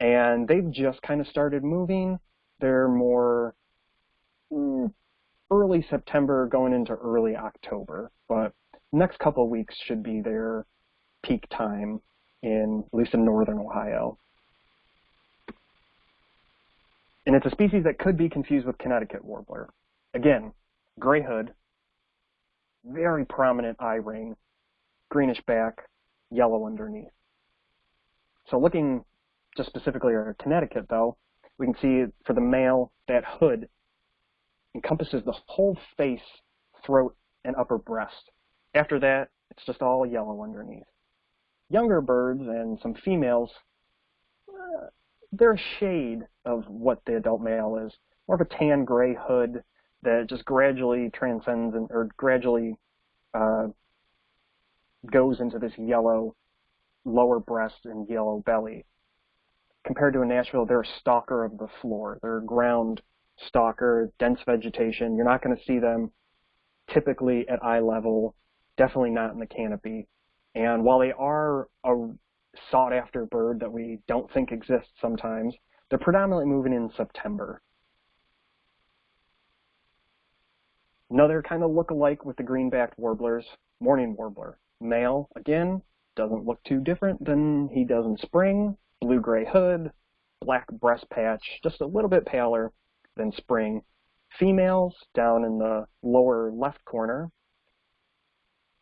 and they've just kind of started moving. They're more mm, early September going into early October, but next couple weeks should be their peak time in at least in northern Ohio. And it's a species that could be confused with Connecticut warbler. Again, gray hood, very prominent eye ring, greenish back, yellow underneath. So looking just specifically at Connecticut though, we can see for the male, that hood encompasses the whole face, throat, and upper breast. After that, it's just all yellow underneath. Younger birds and some females, uh, they're a shade of what the adult male is. More of a tan gray hood that just gradually transcends and, or gradually uh, goes into this yellow lower breast and yellow belly. Compared to a Nashville, they're a stalker of the floor. They're a ground stalker, dense vegetation. You're not going to see them typically at eye level, definitely not in the canopy. And while they are a sought after bird that we don't think exists sometimes. They're predominantly moving in September. Another kind of look-alike with the green-backed warblers, mourning warbler. Male, again, doesn't look too different than he does in spring. Blue-gray hood, black breast patch, just a little bit paler than spring. Females down in the lower left corner,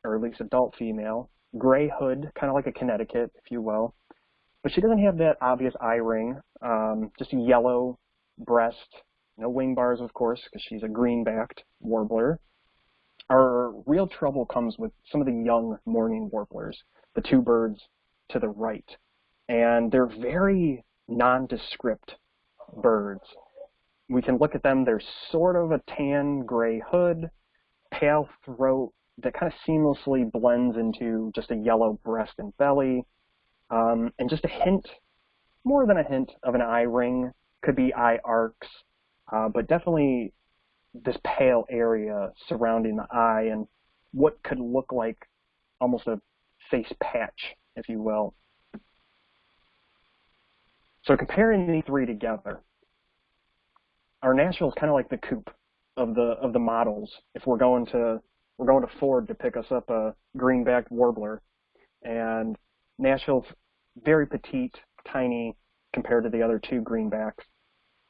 or at least adult female, gray hood, kind of like a Connecticut, if you will. But she doesn't have that obvious eye ring, um, just a yellow breast, no wing bars, of course, because she's a green-backed warbler. Our real trouble comes with some of the young mourning warblers, the two birds to the right. And they're very nondescript birds. We can look at them, they're sort of a tan gray hood, pale throat that kind of seamlessly blends into just a yellow breast and belly, um, and just a hint, more than a hint, of an eye ring. Could be eye arcs, uh, but definitely this pale area surrounding the eye and what could look like almost a face patch, if you will. So comparing these three together, our Nashville is kind of like the coupe of the of the models. If we're going to we're going to Ford to pick us up a greenback warbler, and Nashville's very petite, tiny compared to the other two greenbacks,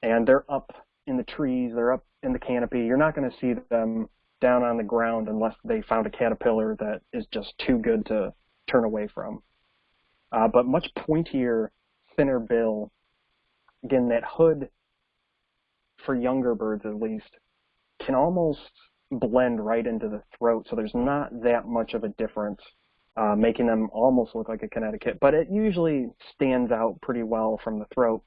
and they're up in the trees, they're up in the canopy. You're not going to see them down on the ground unless they found a caterpillar that is just too good to turn away from. Uh, but much pointier, thinner bill. Again, that hood, for younger birds at least, can almost blend right into the throat, so there's not that much of a difference, uh, making them almost look like a Connecticut. But it usually stands out pretty well from the throat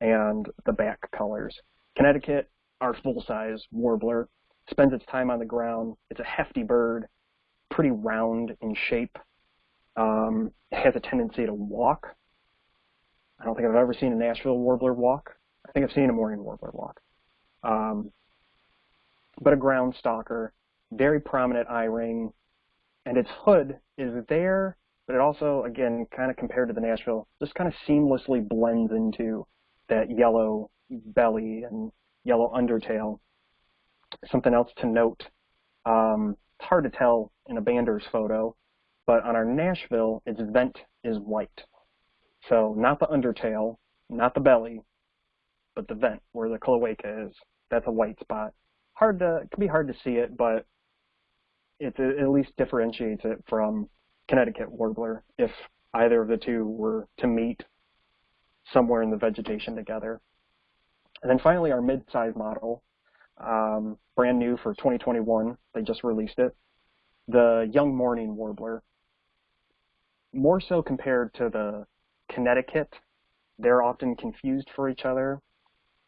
and the back colors. Connecticut, our full-size warbler, spends its time on the ground. It's a hefty bird, pretty round in shape. Um, has a tendency to walk. I don't think I've ever seen a Nashville warbler walk. I think I've seen a mourning warbler walk. Um, but a ground stalker, very prominent eye ring, and its hood is there, but it also, again, kind of compared to the Nashville, just kind of seamlessly blends into that yellow belly and yellow undertail. Something else to note, um, it's hard to tell in a Bander's photo, but on our Nashville, its vent is white. So not the undertail, not the belly, but the vent where the cloaca is. That's a white spot. Hard to, it can be hard to see it, but it at least differentiates it from Connecticut warbler if either of the two were to meet somewhere in the vegetation together. And then finally, our mid-size model, um, brand new for 2021. They just released it. The Young Mourning Warbler. More so compared to the Connecticut, they're often confused for each other.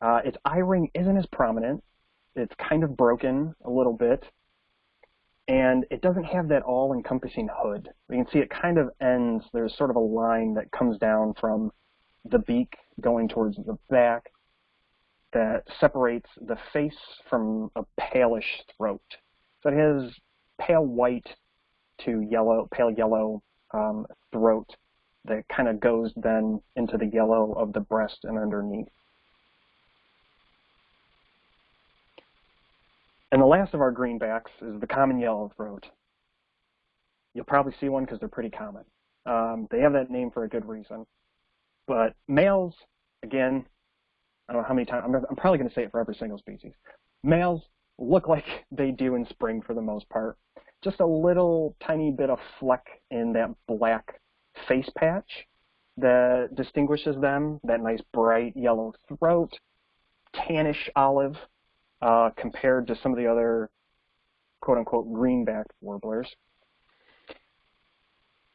Uh, its eye ring isn't as prominent. It's kind of broken a little bit. And it doesn't have that all-encompassing hood. You can see it kind of ends, there's sort of a line that comes down from the beak going towards the back that separates the face from a palish throat. So it has pale white to yellow, pale yellow um, throat that kind of goes then into the yellow of the breast and underneath. And the last of our greenbacks is the common yellow throat. You'll probably see one because they're pretty common. Um, they have that name for a good reason. But males, again, I don't know how many times, I'm, I'm probably going to say it for every single species. Males look like they do in spring for the most part. Just a little tiny bit of fleck in that black face patch that distinguishes them, that nice bright yellow throat, tannish olive uh, compared to some of the other quote-unquote greenback warblers.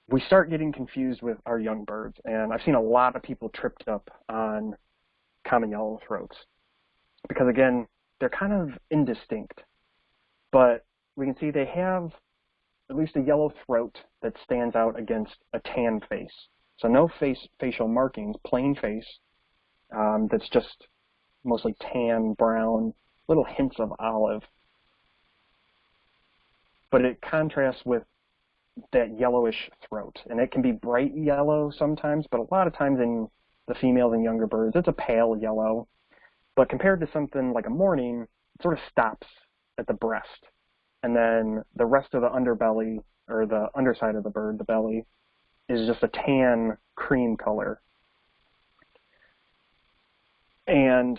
We start getting confused with our young birds, and I've seen a lot of people tripped up on common yellow throats. Because again, they're kind of indistinct. But we can see they have at least a yellow throat that stands out against a tan face. So no face facial markings, plain face um, that's just mostly tan, brown, little hints of olive. But it contrasts with that yellowish throat. And it can be bright yellow sometimes, but a lot of times in the females and younger birds, it's a pale yellow. But compared to something like a mourning, it sort of stops at the breast. And then the rest of the underbelly, or the underside of the bird, the belly, is just a tan cream color. And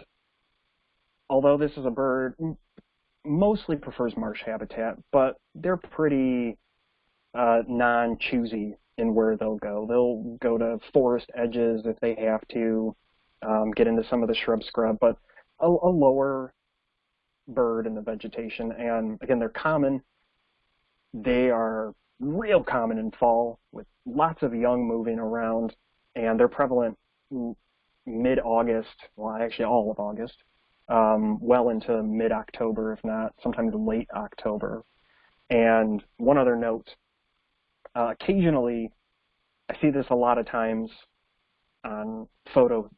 although this is a bird, mostly prefers marsh habitat, but they're pretty uh, non-choosy in where they'll go. They'll go to forest edges if they have to, um, get into some of the shrub scrub, but a, a lower bird in the vegetation. And again, they're common. They are real common in fall with lots of young moving around, and they're prevalent mid-August, well, actually all of August, um, well into mid-October, if not sometimes late October. And one other note, uh, occasionally, I see this a lot of times on photo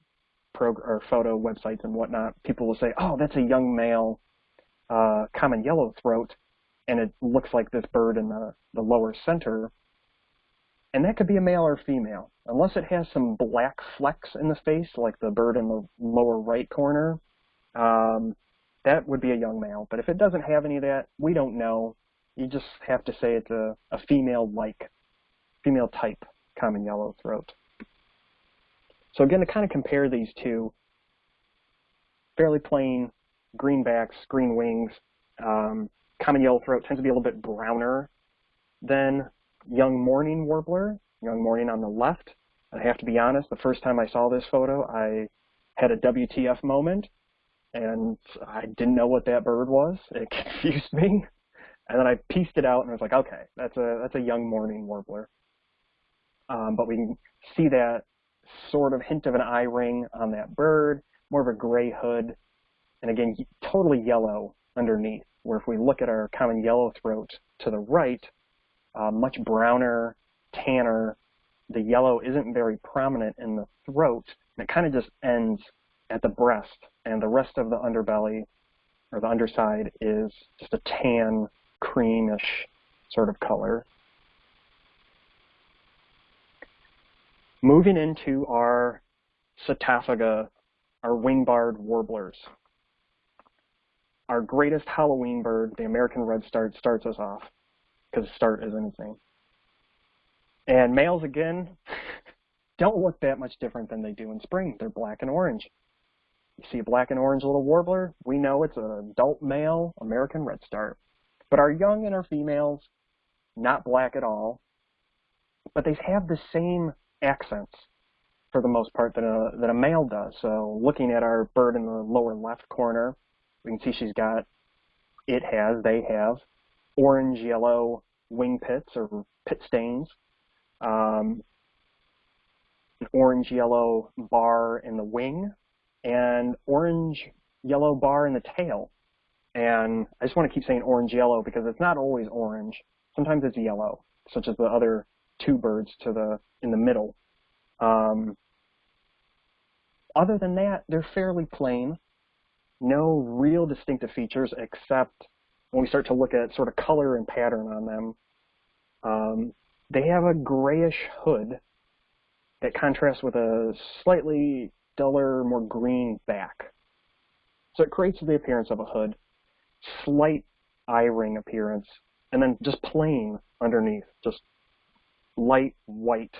or photo websites and whatnot. People will say, "Oh, that's a young male uh, common yellow throat," and it looks like this bird in the the lower center. And that could be a male or female, unless it has some black flecks in the face, like the bird in the lower right corner. Um, that would be a young male. But if it doesn't have any of that, we don't know. You just have to say it's a, a female-like, female type common yellow throat. So again, to kind of compare these two, fairly plain greenbacks, green wings, um, common yellow throat tends to be a little bit browner than young mourning warbler, young mourning on the left. I have to be honest, the first time I saw this photo, I had a WTF moment, and I didn't know what that bird was. It confused me. And then I pieced it out and I was like, okay, that's a that's a young mourning warbler. Um, but we can see that sort of hint of an eye ring on that bird, more of a gray hood, and again, totally yellow underneath, where if we look at our common yellow throat to the right, uh, much browner, tanner, the yellow isn't very prominent in the throat, and it kind of just ends at the breast, and the rest of the underbelly, or the underside, is just a tan, creamish sort of color. Moving into our Setophaga, our wing-barred warblers. Our greatest Halloween bird, the American redstart, starts us off, because start is anything. And males, again, don't look that much different than they do in spring. They're black and orange. You see a black and orange little warbler, we know it's an adult male American redstart. But our young and our females, not black at all, but they have the same accents for the most part that a, that a male does. So looking at our bird in the lower left corner, we can see she's got, it has, they have, orange yellow wing pits or pit stains, um, an orange yellow bar in the wing, and orange yellow bar in the tail. And I just want to keep saying orange yellow because it's not always orange. Sometimes it's yellow, such as the other two birds to the in the middle. Um, other than that, they're fairly plain. No real distinctive features except when we start to look at sort of color and pattern on them. Um, they have a grayish hood that contrasts with a slightly duller, more green back. So it creates the appearance of a hood, slight eye ring appearance, and then just plain underneath, just light white,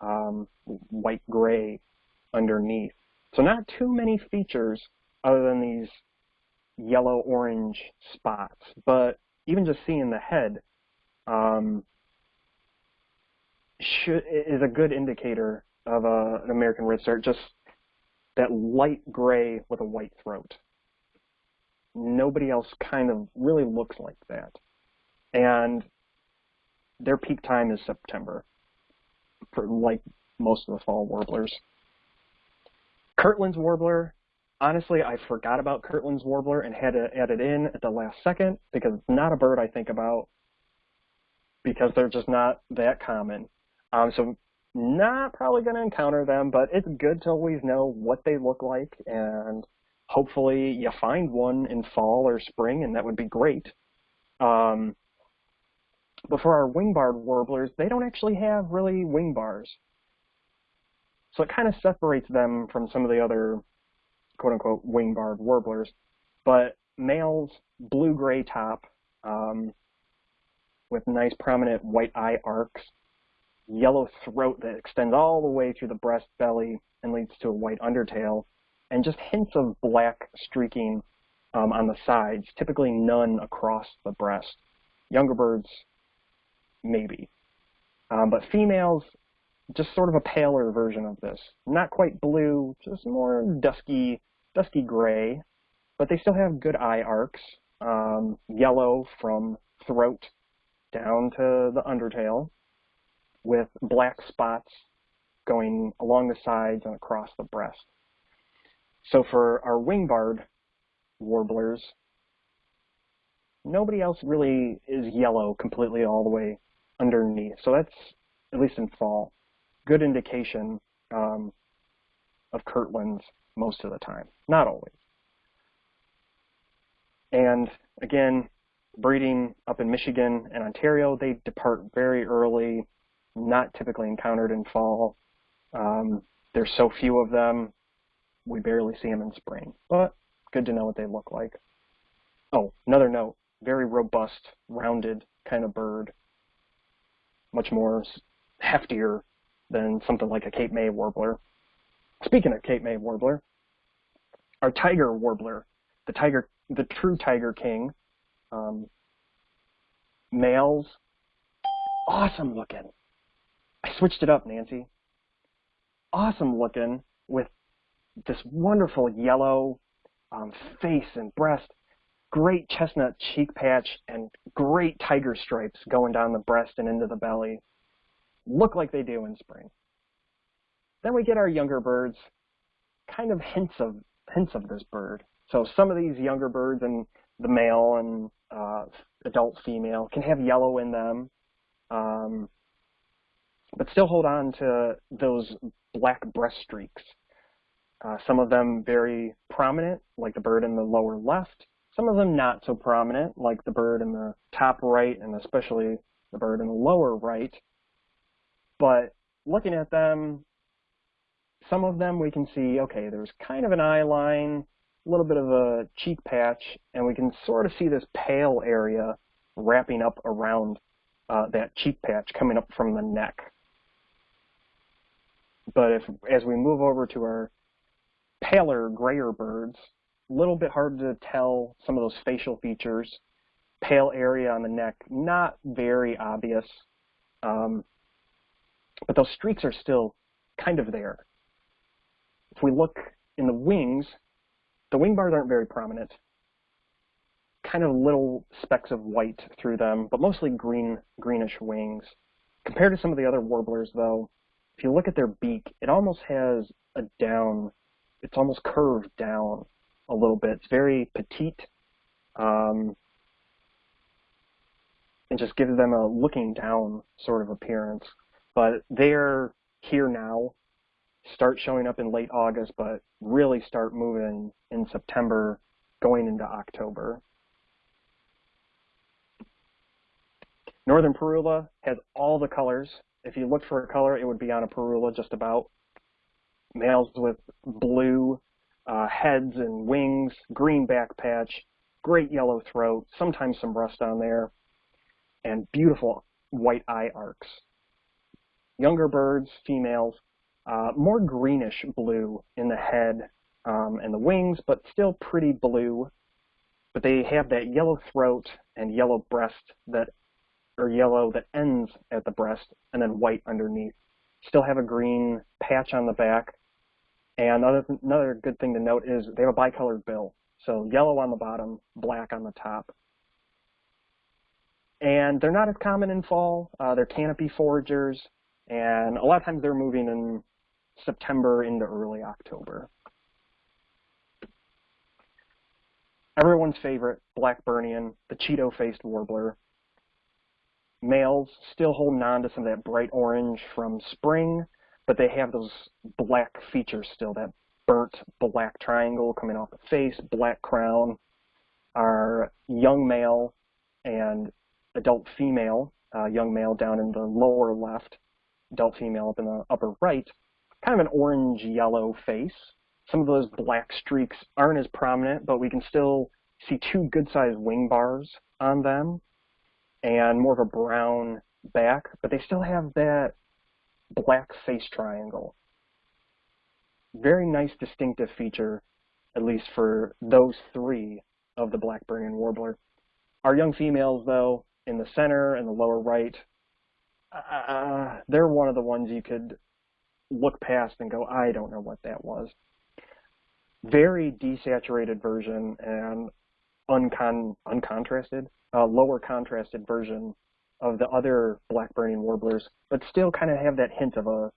um, white gray underneath. So not too many features other than these yellow orange spots, but even just seeing the head um, should, is a good indicator of a, an American redstart, just that light gray with a white throat. Nobody else kind of really looks like that. And their peak time is September, for like most of the fall warblers. Kirtland's warbler, honestly, I forgot about Kirtland's warbler and had to add it in at the last second because it's not a bird I think about because they're just not that common. Um, so not probably going to encounter them, but it's good to always know what they look like and hopefully you find one in fall or spring and that would be great. Um, but for our wing-barred warblers, they don't actually have really wing bars. So it kind of separates them from some of the other quote-unquote wing-barred warblers. But males, blue-gray top um, with nice prominent white eye arcs, yellow throat that extends all the way through the breast belly and leads to a white undertail, and just hints of black streaking um, on the sides, typically none across the breast. Younger birds maybe. Um, but females, just sort of a paler version of this. Not quite blue, just more dusky, dusky gray, but they still have good eye arcs. Um, yellow from throat down to the undertail with black spots going along the sides and across the breast. So for our wingbarred warblers, nobody else really is yellow completely all the way underneath. So that's, at least in fall, good indication um, of Kirtlands most of the time, not always. And again, breeding up in Michigan and Ontario, they depart very early, not typically encountered in fall. Um, there's so few of them, we barely see them in spring, but good to know what they look like. Oh, another note, very robust, rounded kind of bird, much more heftier than something like a Cape May warbler. Speaking of Cape May warbler, our tiger warbler, the tiger, the true tiger king, um, males, awesome looking. Switched it up, Nancy. Awesome looking with this wonderful yellow um, face and breast, great chestnut cheek patch, and great tiger stripes going down the breast and into the belly. Look like they do in spring. Then we get our younger birds, kind of hints of hints of this bird. So some of these younger birds and the male and uh, adult female can have yellow in them, um, but still hold on to those black breast streaks. Uh, some of them very prominent, like the bird in the lower left. Some of them not so prominent, like the bird in the top right, and especially the bird in the lower right. But looking at them, some of them we can see, okay, there's kind of an eye line, a little bit of a cheek patch, and we can sort of see this pale area wrapping up around uh, that cheek patch coming up from the neck. But if, as we move over to our paler, grayer birds, a little bit hard to tell some of those facial features. Pale area on the neck, not very obvious, um, but those streaks are still kind of there. If we look in the wings, the wing bars aren't very prominent. Kind of little specks of white through them, but mostly green, greenish wings. Compared to some of the other warblers, though, if you look at their beak, it almost has a down it's almost curved down a little bit. It's very petite, um, and just gives them a looking down sort of appearance. But they're here now, start showing up in late August, but really start moving in September, going into October. Northern Parula has all the colors. If you look for a color, it would be on a Parula just about males with blue uh, heads and wings, green back patch, great yellow throat, sometimes some rust on there, and beautiful white eye arcs. Younger birds, females, uh, more greenish blue in the head um, and the wings, but still pretty blue. But they have that yellow throat and yellow breast that, or yellow that ends at the breast, and then white underneath. Still have a green patch on the back, and another, another good thing to note is they have a bicolored bill. So yellow on the bottom, black on the top. And they're not as common in fall. Uh, they're canopy foragers, and a lot of times they're moving in September into early October. Everyone's favorite Blackburnian, the Cheeto-faced warbler. Males still holding on to some of that bright orange from spring, but they have those black features still, that burnt black triangle coming off the face, black crown. Our young male and adult female, uh, young male down in the lower left, adult female up in the upper right, kind of an orange-yellow face. Some of those black streaks aren't as prominent, but we can still see two good-sized wing bars on them and more of a brown back, but they still have that black face triangle. Very nice distinctive feature, at least for those three of the Blackburnian warbler. Our young females, though, in the center and the lower right, uh, they're one of the ones you could look past and go, I don't know what that was. Very desaturated version and uncon uncontrasted, uh, lower contrasted version of the other Blackburnian warblers, but still kind of have that hint of a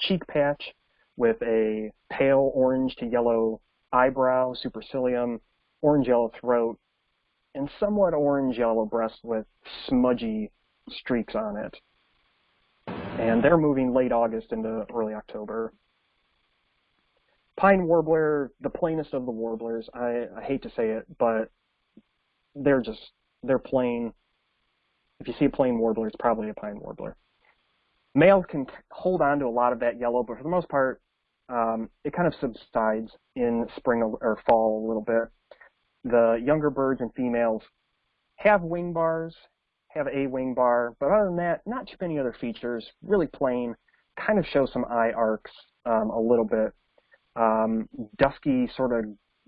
cheek patch with a pale orange to yellow eyebrow, supercilium, orange-yellow throat, and somewhat orange-yellow breast with smudgy streaks on it. And they're moving late August into early October. Pine warbler, the plainest of the warblers. I, I hate to say it, but they're just, they're plain. If you see a plain warbler, it's probably a pine warbler. Males can hold on to a lot of that yellow, but for the most part, um, it kind of subsides in spring or fall a little bit. The younger birds and females have wing bars, have a wing bar, but other than that, not too many other features. Really plain, kind of show some eye arcs um, a little bit. Um, dusky, sort of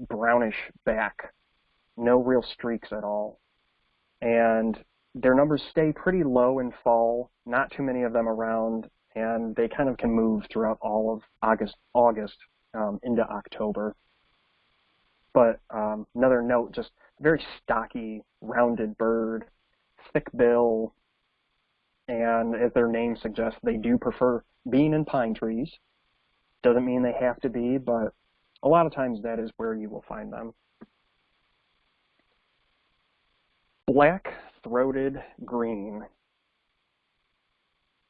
brownish back, no real streaks at all. And their numbers stay pretty low in fall, not too many of them around, and they kind of can move throughout all of August, August um, into October. But um, another note, just very stocky, rounded bird, thick bill, and as their name suggests, they do prefer being in pine trees. Doesn't mean they have to be, but a lot of times that is where you will find them. Black-throated green.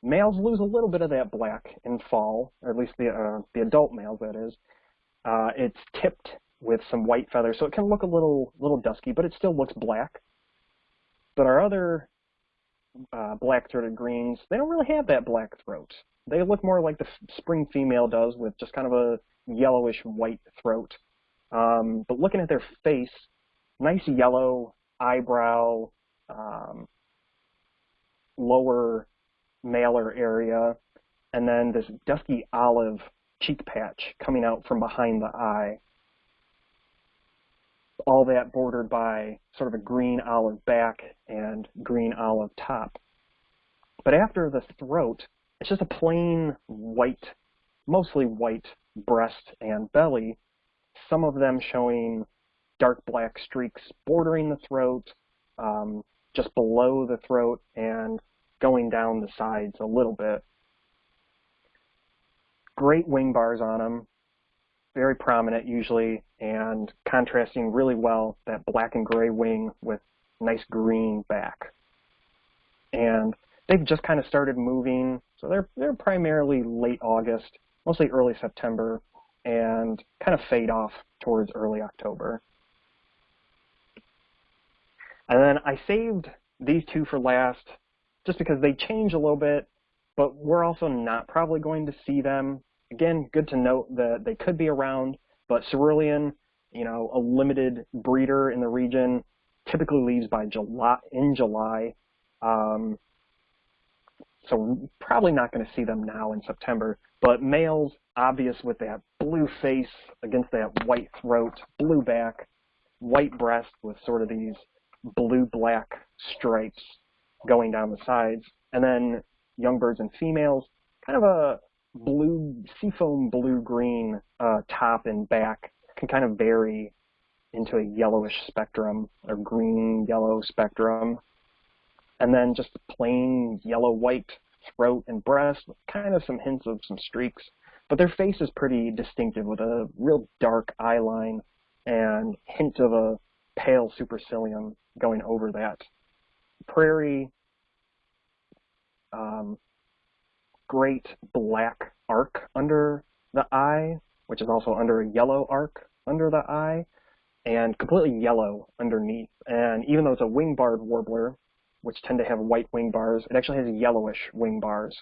Males lose a little bit of that black in fall, or at least the uh, the adult males, that is. Uh, it's tipped with some white feathers, so it can look a little little dusky, but it still looks black. But our other uh, black-throated greens, they don't really have that black throat. They look more like the spring female does with just kind of a yellowish white throat. Um, but looking at their face, nice yellow eyebrow, um, lower malar area, and then this dusky olive cheek patch coming out from behind the eye all that bordered by sort of a green olive back and green olive top. But after the throat, it's just a plain white, mostly white breast and belly, some of them showing dark black streaks bordering the throat, um, just below the throat, and going down the sides a little bit. Great wing bars on them, very prominent usually and contrasting really well that black and gray wing with nice green back. And they've just kind of started moving, so they're they're primarily late August, mostly early September, and kind of fade off towards early October. And then I saved these two for last just because they change a little bit, but we're also not probably going to see them again, good to note that they could be around, but cerulean, you know, a limited breeder in the region, typically leaves by July in July. Um, so probably not going to see them now in September. But males, obvious with that blue face against that white throat, blue back, white breast with sort of these blue-black stripes going down the sides. And then young birds and females, kind of a blue, seafoam blue-green uh, top and back can kind of vary into a yellowish spectrum or green-yellow spectrum. And then just plain yellow-white throat and breast with kind of some hints of some streaks. But their face is pretty distinctive with a real dark eye line and hint of a pale supercilium going over that. Prairie, um, great black arc under the eye, which is also under a yellow arc under the eye, and completely yellow underneath. And even though it's a wing-barred warbler, which tend to have white wing bars, it actually has yellowish wing bars.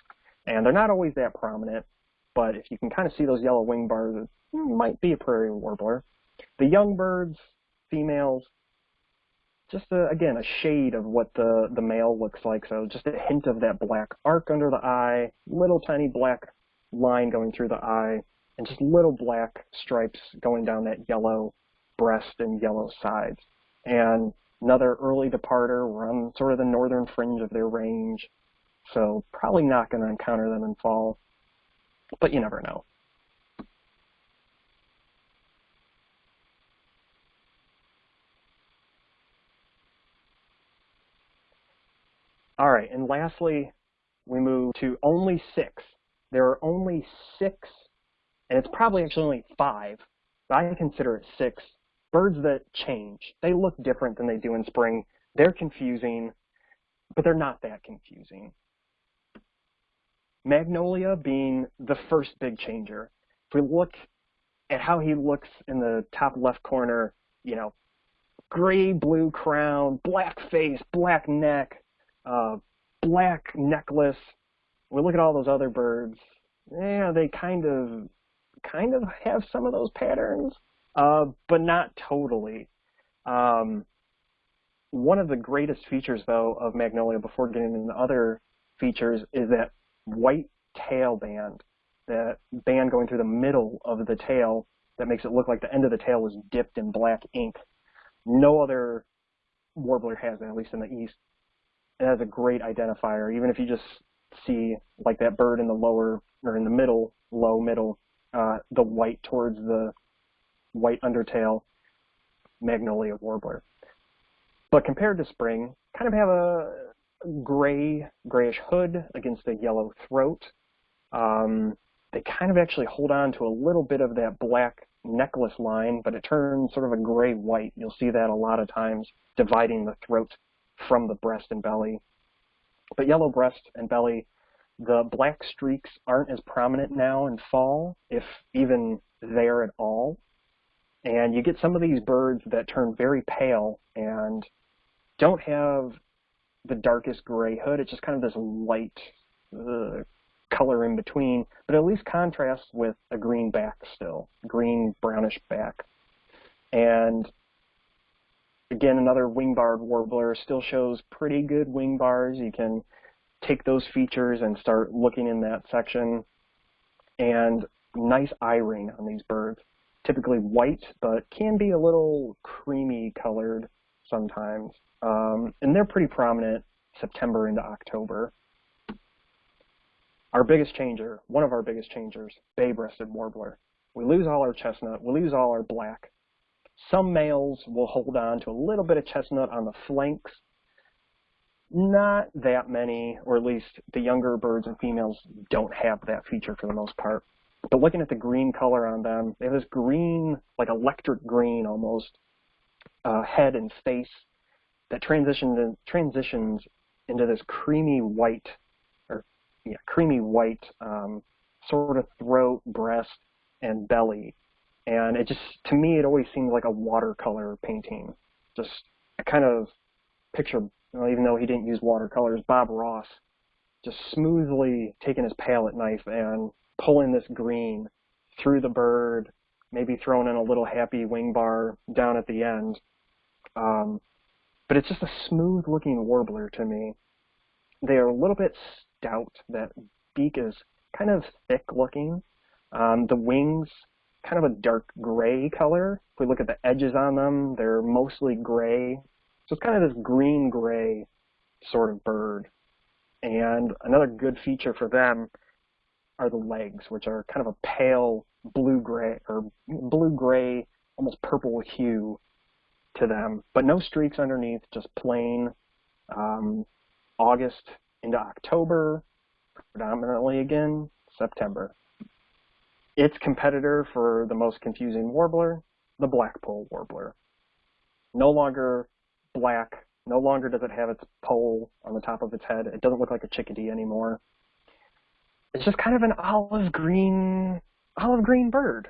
And they're not always that prominent, but if you can kind of see those yellow wing bars, it might be a prairie warbler. The young birds, females, just a, again a shade of what the the male looks like. So just a hint of that black arc under the eye, little tiny black line going through the eye, and just little black stripes going down that yellow breast and yellow sides. And another early departer. We're on sort of the northern fringe of their range. so probably not going to encounter them in fall, but you never know. All right, and lastly, we move to only six. There are only six, and it's probably actually only five, but I consider it six, birds that change. They look different than they do in spring. They're confusing, but they're not that confusing. Magnolia being the first big changer. If we look at how he looks in the top left corner, you know, gray blue crown, black face, black neck, uh, black necklace. We look at all those other birds. Yeah, they kind of kind of have some of those patterns, uh, but not totally. Um, one of the greatest features, though, of Magnolia, before getting into other features, is that white tail band, that band going through the middle of the tail that makes it look like the end of the tail was dipped in black ink. No other warbler has that, at least in the east. It has a great identifier, even if you just see like that bird in the lower or in the middle, low middle, uh, the white towards the white undertail, magnolia warbler. But compared to spring, kind of have a gray, grayish hood against a yellow throat. Um, they kind of actually hold on to a little bit of that black necklace line, but it turns sort of a gray-white. You'll see that a lot of times, dividing the throat from the breast and belly. But yellow breast and belly, the black streaks aren't as prominent now in fall, if even there at all. And you get some of these birds that turn very pale and don't have the darkest gray hood. It's just kind of this light uh, color in between, but at least contrasts with a green back still, green brownish back. And again, another wing barred warbler still shows pretty good wing bars. You can take those features and start looking in that section. And nice eye ring on these birds. Typically white, but can be a little creamy colored sometimes. Um, and they're pretty prominent September into October. Our biggest changer, one of our biggest changers, bay-breasted warbler. We lose all our chestnut, we lose all our black. Some males will hold on to a little bit of chestnut on the flanks. Not that many, or at least the younger birds and females don't have that feature for the most part. But looking at the green color on them, they have this green, like electric green almost, uh, head and face that transitions transitions into this creamy white, or yeah, creamy white um, sort of throat, breast, and belly. And it just, to me, it always seemed like a watercolor painting. Just a kind of picture, well, even though he didn't use watercolors, Bob Ross just smoothly taking his palette knife and pulling this green through the bird, maybe throwing in a little happy wing bar down at the end. Um, but it's just a smooth looking warbler to me. They are a little bit stout. That beak is kind of thick looking. Um, the wings, kind of a dark gray color. If we look at the edges on them, they're mostly gray. So it's kind of this green gray sort of bird. And another good feature for them are the legs, which are kind of a pale blue gray or blue gray, almost purple hue to them, but no streaks underneath, just plain um, August into October, predominantly again September. Its competitor for the most confusing warbler, the blackpoll warbler. No longer black, no longer does it have its pole on the top of its head. It doesn't look like a chickadee anymore. It's just kind of an olive green, olive green bird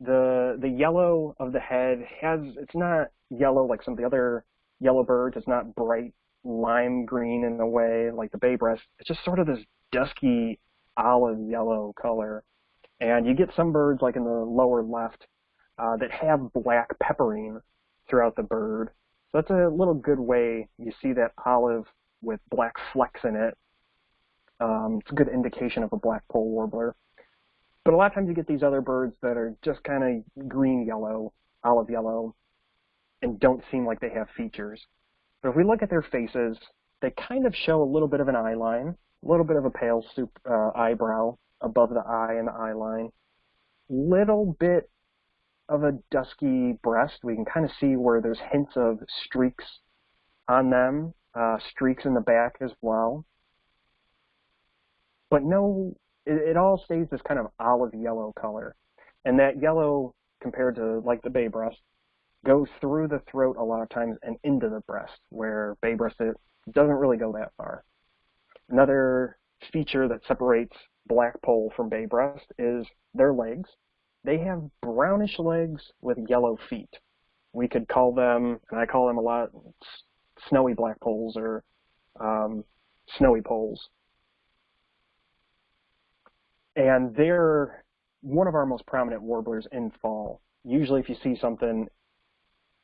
the the yellow of the head has it's not yellow like some of the other yellow birds. It's not bright lime green in a way like the bay breast. It's just sort of this dusky olive yellow color. And you get some birds like in the lower left uh, that have black peppering throughout the bird. So that's a little good way you see that olive with black flecks in it. Um, it's a good indication of a blackpoll warbler. But a lot of times you get these other birds that are just kind of green yellow, olive yellow, and don't seem like they have features. But if we look at their faces, they kind of show a little bit of an eye line. a little bit of a pale soup uh, eyebrow above the eye and the eye line. Little bit of a dusky breast. We can kind of see where there's hints of streaks on them, uh, streaks in the back as well. But no, it, it all stays this kind of olive yellow color. And that yellow, compared to like the bay breast, goes through the throat a lot of times and into the breast, where bay breast it doesn't really go that far. Another feature that separates blackpoll from bay breast is their legs. They have brownish legs with yellow feet. We could call them, and I call them a lot, snowy blackpolls or um, snowy poles. And they're one of our most prominent warblers in fall. Usually if you see something,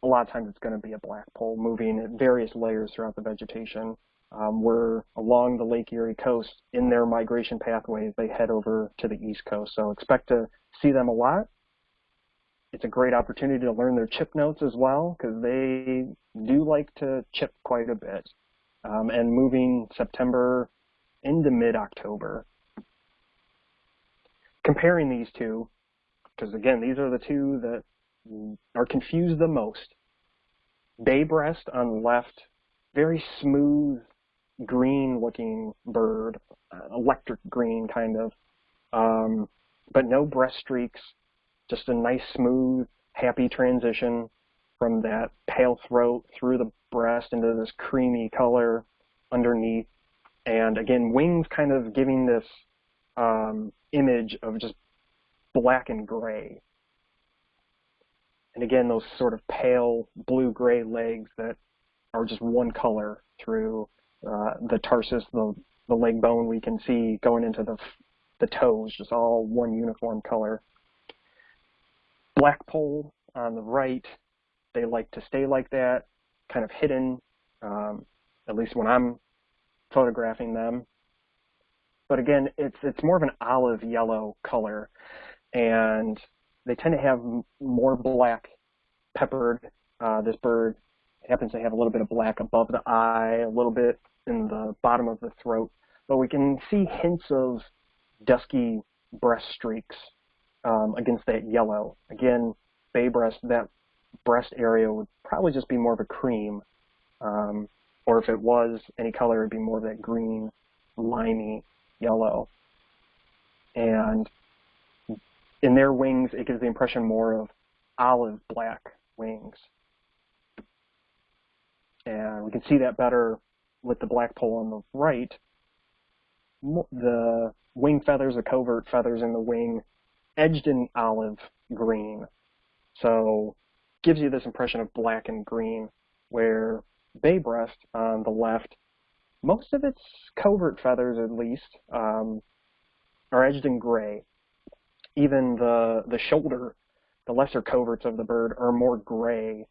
a lot of times it's going to be a black pole moving at various layers throughout the vegetation. Um, we're along the Lake Erie coast in their migration pathways. They head over to the east coast. So expect to see them a lot. It's a great opportunity to learn their chip notes as well because they do like to chip quite a bit. Um, and moving September into mid-October. Comparing these two, because again, these are the two that are confused the most. Bay breast on left, very smooth green looking bird, uh, electric green kind of, um, but no breast streaks, just a nice smooth, happy transition from that pale throat through the breast into this creamy color underneath. And again, wings kind of giving this um, image of just black and gray. And again, those sort of pale blue-gray legs that are just one color through uh, the tarsus, the, the leg bone we can see going into the, the toes, just all one uniform color. Blackpoll on the right, they like to stay like that, kind of hidden, um, at least when I'm photographing them. But again, it's it's more of an olive yellow color, and they tend to have more black peppered. Uh, this bird happens to have a little bit of black above the eye, a little bit in the bottom of the throat, but we can see hints of dusky breast streaks um, against that yellow. Again, bay breast, that breast area would probably just be more of a cream, um, or if it was any color, it would be more of that green, limey yellow. And in their wings, it gives the impression more of olive black wings. And we can see that better with the blackpoll on the right. The wing feathers, the covert feathers in the wing, edged in olive green. So gives you this impression of black and green, where bay breast on the left, most of its covert feathers at least, um, are edged in gray even the, the shoulder, the lesser coverts of the bird are more gray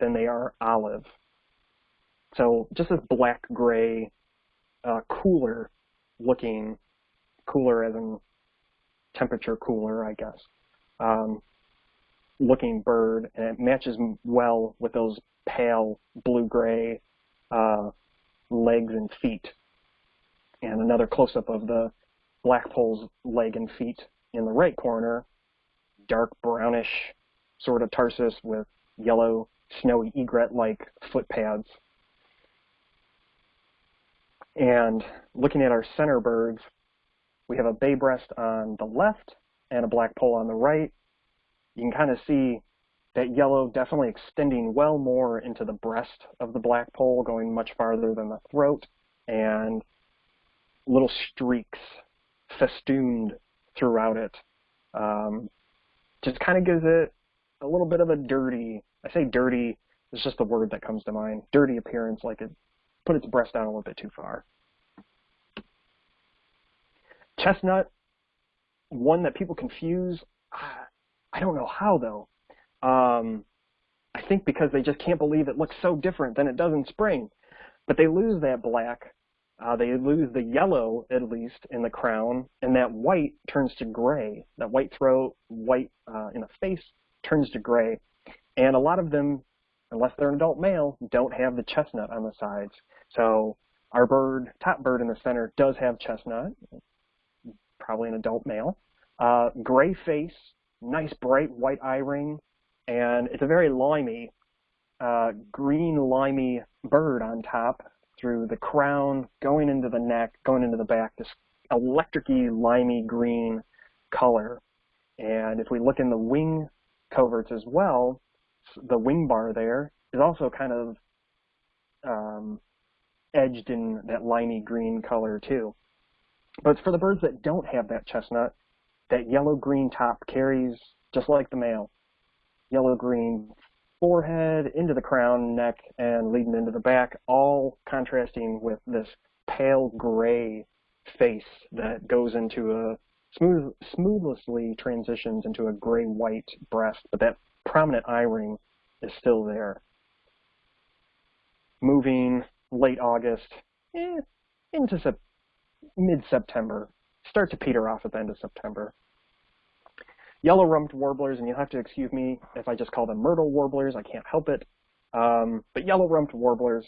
than they are olive. So just this black gray, uh, cooler looking, cooler as in temperature cooler, I guess, um, looking bird, and it matches well with those pale blue-gray uh, legs and feet. And another close-up of the blackpoll's leg and feet in the right corner, dark brownish sort of tarsus with yellow snowy egret-like foot pads. And looking at our center birds, we have a bay breast on the left and a black pole on the right. You can kind of see that yellow definitely extending well more into the breast of the blackpoll, going much farther than the throat, and little streaks festooned throughout it. Um, just kind of gives it a little bit of a dirty, I say dirty, it's just the word that comes to mind, dirty appearance, like it put its breast down a little bit too far. Chestnut, one that people confuse, I don't know how though. Um, I think because they just can't believe it looks so different than it does in spring. But they lose that black uh, they lose the yellow, at least, in the crown, and that white turns to gray. That white throat, white uh, in the face, turns to gray. And a lot of them, unless they're an adult male, don't have the chestnut on the sides. So Our bird, top bird in the center, does have chestnut, probably an adult male. Uh, gray face, nice bright white eye ring, and it's a very limey, uh, green limey bird on top through the crown, going into the neck, going into the back, this electricy limey green color. And if we look in the wing coverts as well, the wing bar there is also kind of um, edged in that limey green color too. But for the birds that don't have that chestnut, that yellow-green top carries just like the male. Yellow-green forehead, into the crown, neck, and leading into the back, all contrasting with this pale gray face that goes into a smooth, smoothly transitions into a gray-white breast, but that prominent eye ring is still there. Moving late August eh, into sep mid-September, start to peter off at the end of September. Yellow-rumped warblers, and you'll have to excuse me if I just call them myrtle warblers, I can't help it. Um, but yellow-rumped warblers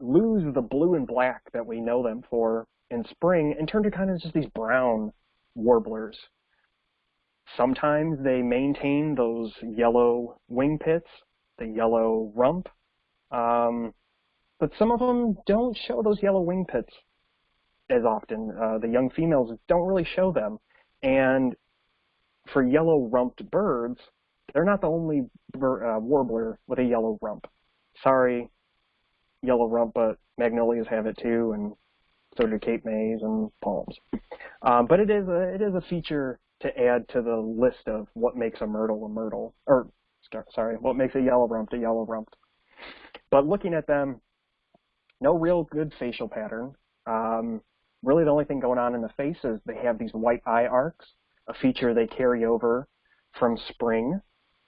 lose the blue and black that we know them for in spring and turn to kind of just these brown warblers. Sometimes they maintain those yellow wing pits, the yellow rump, um, but some of them don't show those yellow wing pits as often. Uh, the young females don't really show them. And for yellow rumped birds, they're not the only uh, warbler with a yellow rump. Sorry, yellow rump, but magnolias have it too, and so do Cape Mays and palms. Um, but it is a it is a feature to add to the list of what makes a myrtle a myrtle, or sorry, what makes a yellow rump a yellow rump. But looking at them, no real good facial pattern. Um, really, the only thing going on in the face is they have these white eye arcs, a feature they carry over from spring.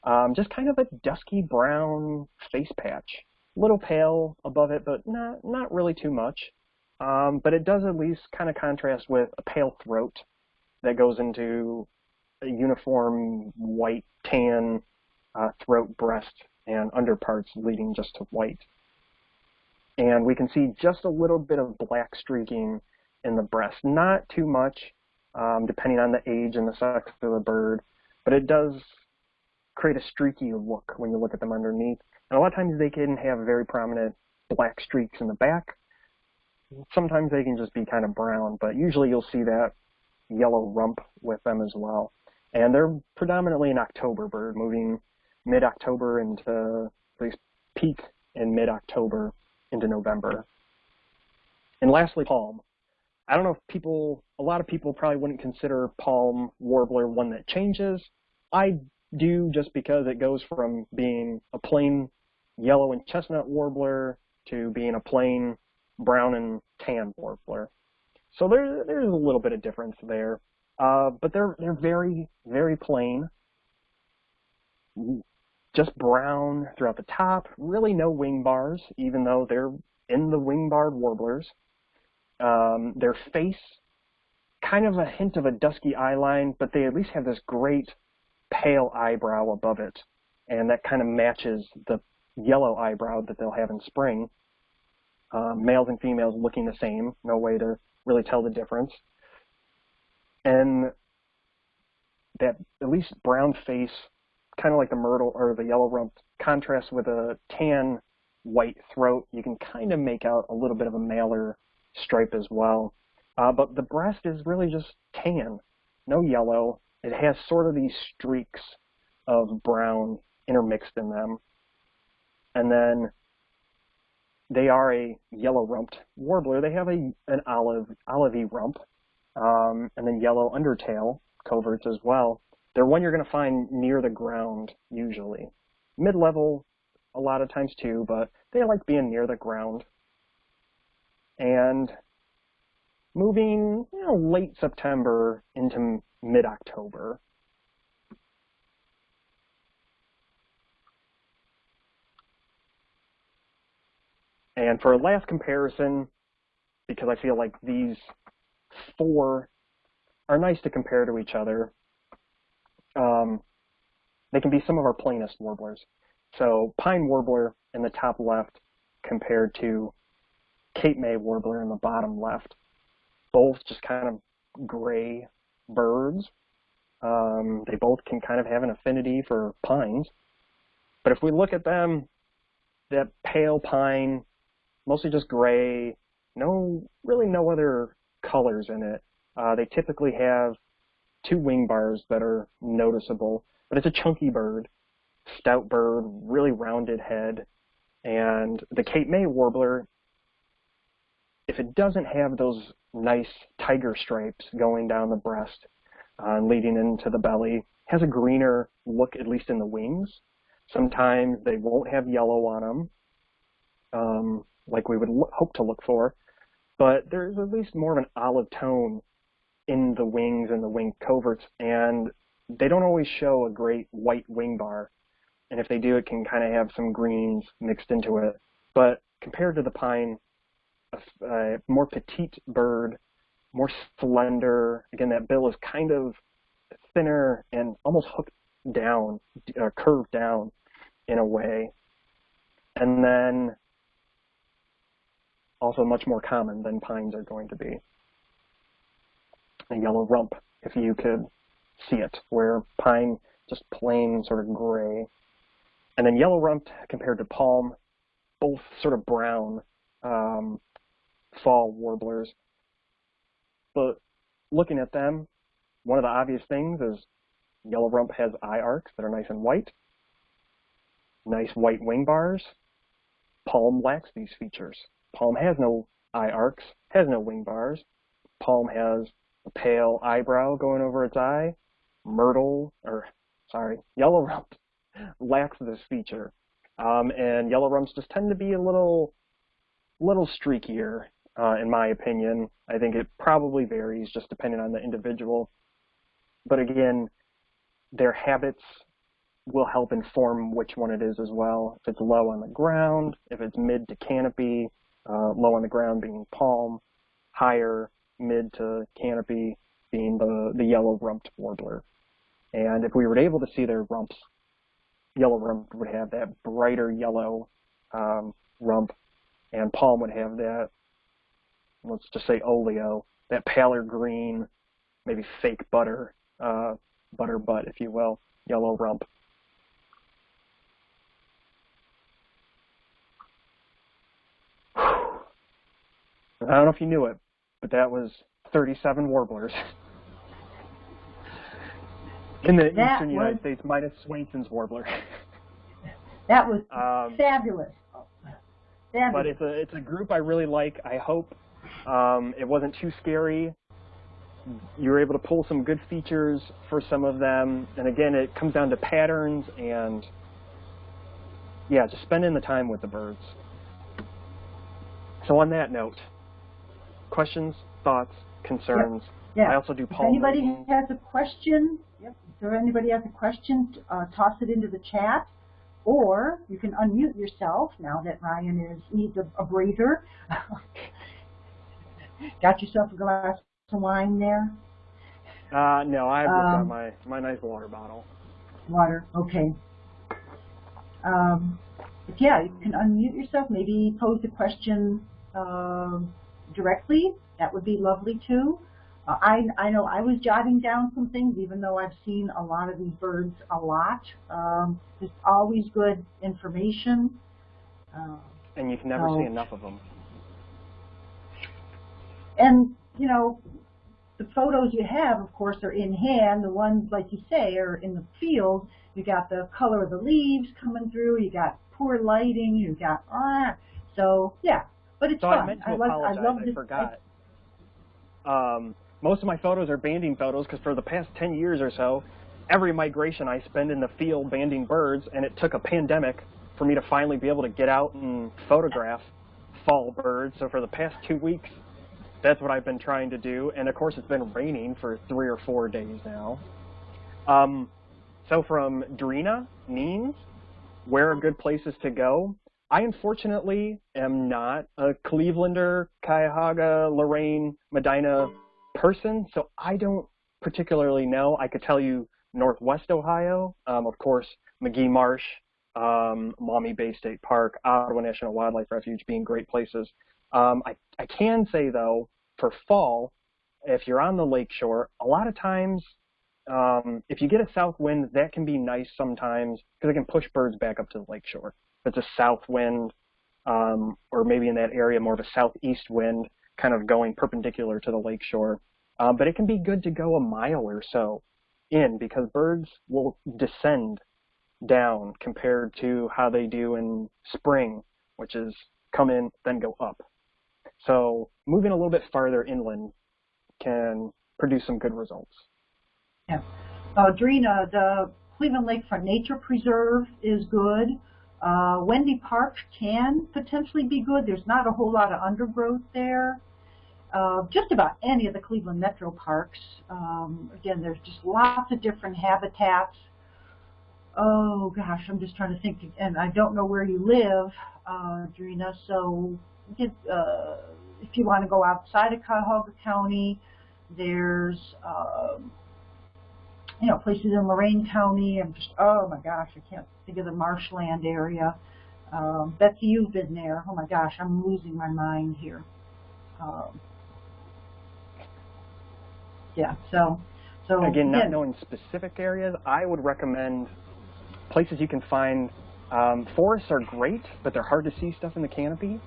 Um, just kind of a dusky brown face patch, a little pale above it, but not not really too much. Um, but it does at least kind of contrast with a pale throat that goes into a uniform white tan uh, throat, breast, and underparts leading just to white. And we can see just a little bit of black streaking in the breast. Not too much, um, depending on the age and the sex of the bird, but it does create a streaky look when you look at them underneath. And a lot of times they can have very prominent black streaks in the back. Sometimes they can just be kind of brown, but usually you'll see that yellow rump with them as well. And they're predominantly an October bird, moving mid-October into at least peak in mid-October into November. And lastly, palm. I don't know if people, a lot of people probably wouldn't consider palm warbler one that changes. I do just because it goes from being a plain yellow and chestnut warbler to being a plain brown and tan warbler. So there, there's a little bit of difference there. Uh, but they're, they're very, very plain just brown throughout the top, really no wing bars, even though they're in the wing-barred warblers. Um, their face, kind of a hint of a dusky eyeline, but they at least have this great pale eyebrow above it, and that kind of matches the yellow eyebrow that they'll have in spring. Um, males and females looking the same, no way to really tell the difference. And that at least brown face kind of like the myrtle or the yellow rump contrasts with a tan white throat. You can kind of make out a little bit of a malar stripe as well. Uh, but the breast is really just tan, no yellow. It has sort of these streaks of brown intermixed in them. And then they are a yellow rumped warbler. They have a an olive olivey rump, um, and then yellow undertail coverts as well. They're one you're going to find near the ground usually. Mid-level a lot of times too, but they like being near the ground. And moving you know, late September into mid-October. And for a last comparison, because I feel like these four are nice to compare to each other, um, they can be some of our plainest warblers. So pine warbler in the top left compared to Cape May warbler in the bottom left. Both just kind of gray birds. Um, they both can kind of have an affinity for pines. But if we look at them, that pale pine, mostly just gray, no, really no other colors in it. Uh, they typically have two wing bars that are noticeable, but it's a chunky bird, stout bird, really rounded head, and the Cape May warbler, if it doesn't have those nice tiger stripes going down the breast uh, and leading into the belly, has a greener look, at least in the wings. Sometimes they won't have yellow on them, um, like we would hope to look for, but there's at least more of an olive tone in the wings and the wing coverts, and they don't always show a great white wing bar. And if they do, it can kind of have some greens mixed into it. But compared to the pine, a, a more petite bird, more slender. Again, that bill is kind of thinner and almost hooked down, uh, curved down in a way. And then also much more common than pines are going to be a yellow rump, if you could see it, where pine just plain sort of gray. And then yellow rump compared to palm, both sort of brown um, fall warblers. But looking at them, one of the obvious things is yellow rump has eye arcs that are nice and white, nice white wing bars. Palm lacks these features. Palm has no eye arcs, has no wing bars. Palm has a pale eyebrow going over its eye. Myrtle, or sorry, yellow rump lacks this feature. Um, and yellow rumps just tend to be a little, little streakier, uh, in my opinion. I think it probably varies just depending on the individual. But again, their habits will help inform which one it is as well. If it's low on the ground, if it's mid to canopy, uh, low on the ground being palm, higher mid to canopy being the, the yellow rumped warbler. And if we were able to see their rumps, yellow rump would have that brighter yellow um, rump, and palm would have that, let's just say oleo, that paler green, maybe fake butter, uh, butter butt, if you will, yellow rump. I don't know if you knew it, but that was 37 warblers. In the that eastern was, United States, minus Swainson's warbler. that was um, fabulous. fabulous. But it's a it's a group I really like. I hope um, it wasn't too scary. You were able to pull some good features for some of them, and again, it comes down to patterns and yeah, just spending the time with the birds. So on that note, questions, thoughts, concerns. Yep. Yeah. I also do if palm anybody has a question, yep, if anybody has a question, uh, toss it into the chat, or you can unmute yourself now that Ryan is needs a, a breather. got yourself a glass of wine there? Uh, no, I've got Um, my my nice water bottle. Water, okay. Um, but yeah, you can unmute yourself, maybe pose a question um, directly. That would be lovely too. Uh, I, I know I was jotting down some things, even though I've seen a lot of these birds a lot. Um, it's always good information. Uh, And you can never Oh. see enough of them. And, you know, the photos you have, of course, are in hand. The ones, like you say, are in the field. You got the color of the leaves coming through. You got poor lighting. You got ah. So yeah, but it's So fun. I meant to love, apologize. I love I this. forgot. Um, most of my photos are banding photos because for the past 10 years or so, every migration I spend in the field banding birds, and it took a pandemic for me to finally be able to get out and photograph fall birds. So for the past two weeks, that's what I've been trying to do. And of course, it's been raining for three or four days now. Um, so from Drina Neens, where are good places to go? I unfortunately am not a Clevelander, Cuyahoga, Lorain, Medina person, so I don't particularly know. I could tell you Northwest Ohio, um, of course, Magee Marsh, um, Maumee Bay State Park, Ottawa National Wildlife Refuge being great places Um, I, I can say though, for fall, if you're on the lakeshore, a lot of times, um, if you get a south wind, that can be nice sometimes because it can push birds back up to the lakeshore. If it's a south wind, um, or maybe in that area more of a southeast wind, kind of going perpendicular to the lakeshore. Um, but it can be good to go a mile or so in because birds will descend down compared to how they do in spring, which is come in, then go up. So moving a little bit farther inland can produce some good results. Yeah. Uh, Drina, the Cleveland Lakefront Nature Preserve is good. Uh, Wendy Park can potentially be good. There's not a whole lot of undergrowth there. Uh, just about any of the Cleveland Metro Parks. Um, again, there's just lots of different habitats. Oh gosh, I'm just trying to think, and I don't know where you live, uh, Drina, so get, uh, if you want to go outside of Cuyahoga County, there's, um, you know, places in Lorain County. I'm just, oh my gosh, I can't think of the marshland area. Um, Betsy, you've been there. Oh my gosh, I'm losing my mind here. Um, yeah, so, so again, not knowing specific areas, I would recommend places you can find. Um, forests are great, but they're hard to see stuff in the canopy.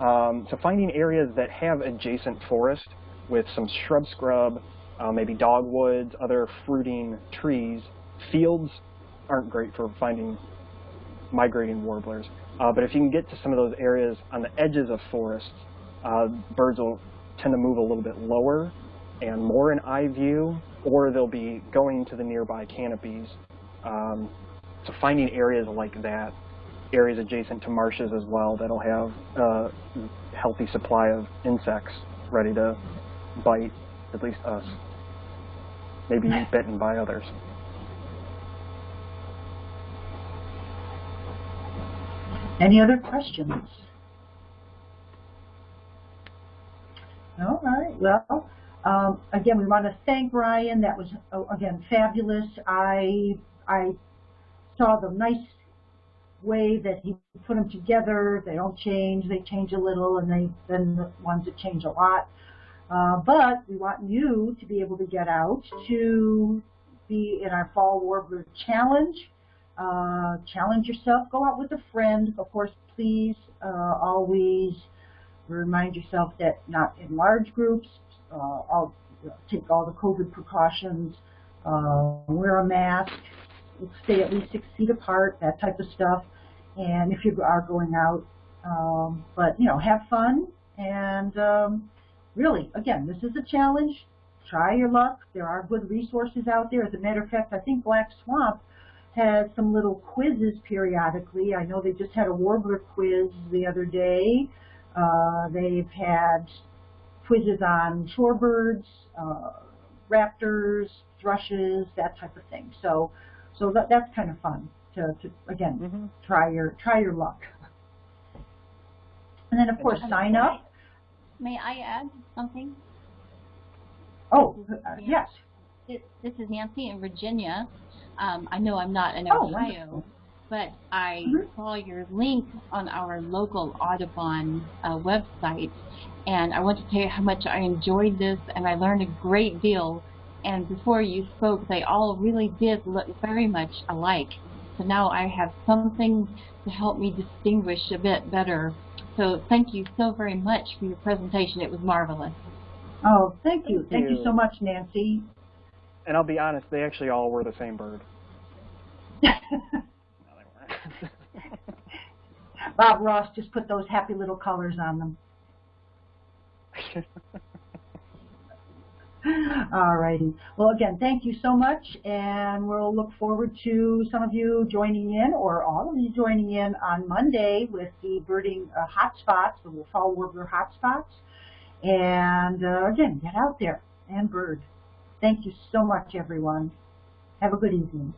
Um, so finding areas that have adjacent forest with some shrub scrub, uh, maybe dogwoods, other fruiting trees. Fields aren't great for finding migrating warblers. Uh, but if you can get to some of those areas on the edges of forests, uh, birds will tend to move a little bit lower and more in eye view, or they'll be going to the nearby canopies. Um, so finding areas like that, areas adjacent to marshes as well, that'll have a healthy supply of insects ready to bite at least us. Maybe bitten by others. Any other questions? All right. Well, um, again, we want to thank Ryan. That was oh, again fabulous. I I saw the nice way that he put them together. They don't change. They change a little, and they then the ones that change a lot. Uh, but we want you to be able to get out to be in our Fall Warbler Challenge. Uh, challenge yourself. Go out with a friend. Of course, please uh, always remind yourself that not in large groups. Uh, take all the COVID precautions. Uh, wear a mask. Stay at least six feet apart. That type of stuff. And if you are going out, um, but you know, have fun and um, really, again, this is a challenge. Try your luck. There are good resources out there. As a matter of fact, I think Black Swamp has some little quizzes periodically. I know they just had a warbler quiz the other day. Uh, they've had quizzes on shorebirds, uh, raptors, thrushes, that type of thing. So, so that, that's kind of fun to, to again, mm -hmm. try your try your luck. And then of course sign up may I add something? Oh, uh, yes. This, this is Nancy in Virginia. Um, I know I'm not in oh, Ohio, oh, but I mm -hmm. saw your link on our local Audubon uh, website, and I want to tell you how much I enjoyed this, and I learned a great deal. And before you spoke, they all really did look very much alike. So now I have something to help me distinguish a bit better so thank you so very much for your presentation. It was marvelous. Oh, thank you. Thank, thank you. you so much, Nancy. And I'll be honest, they actually all were the same bird. no, they weren't. Bob Ross just put those happy little colors on them. All righty. Well, again, thank you so much, and we'll look forward to some of you joining in, or all of you joining in on Monday with the birding uh, hotspots, the fall warbler hotspots. And uh, again, get out there and bird. Thank you so much, everyone. Have a good evening.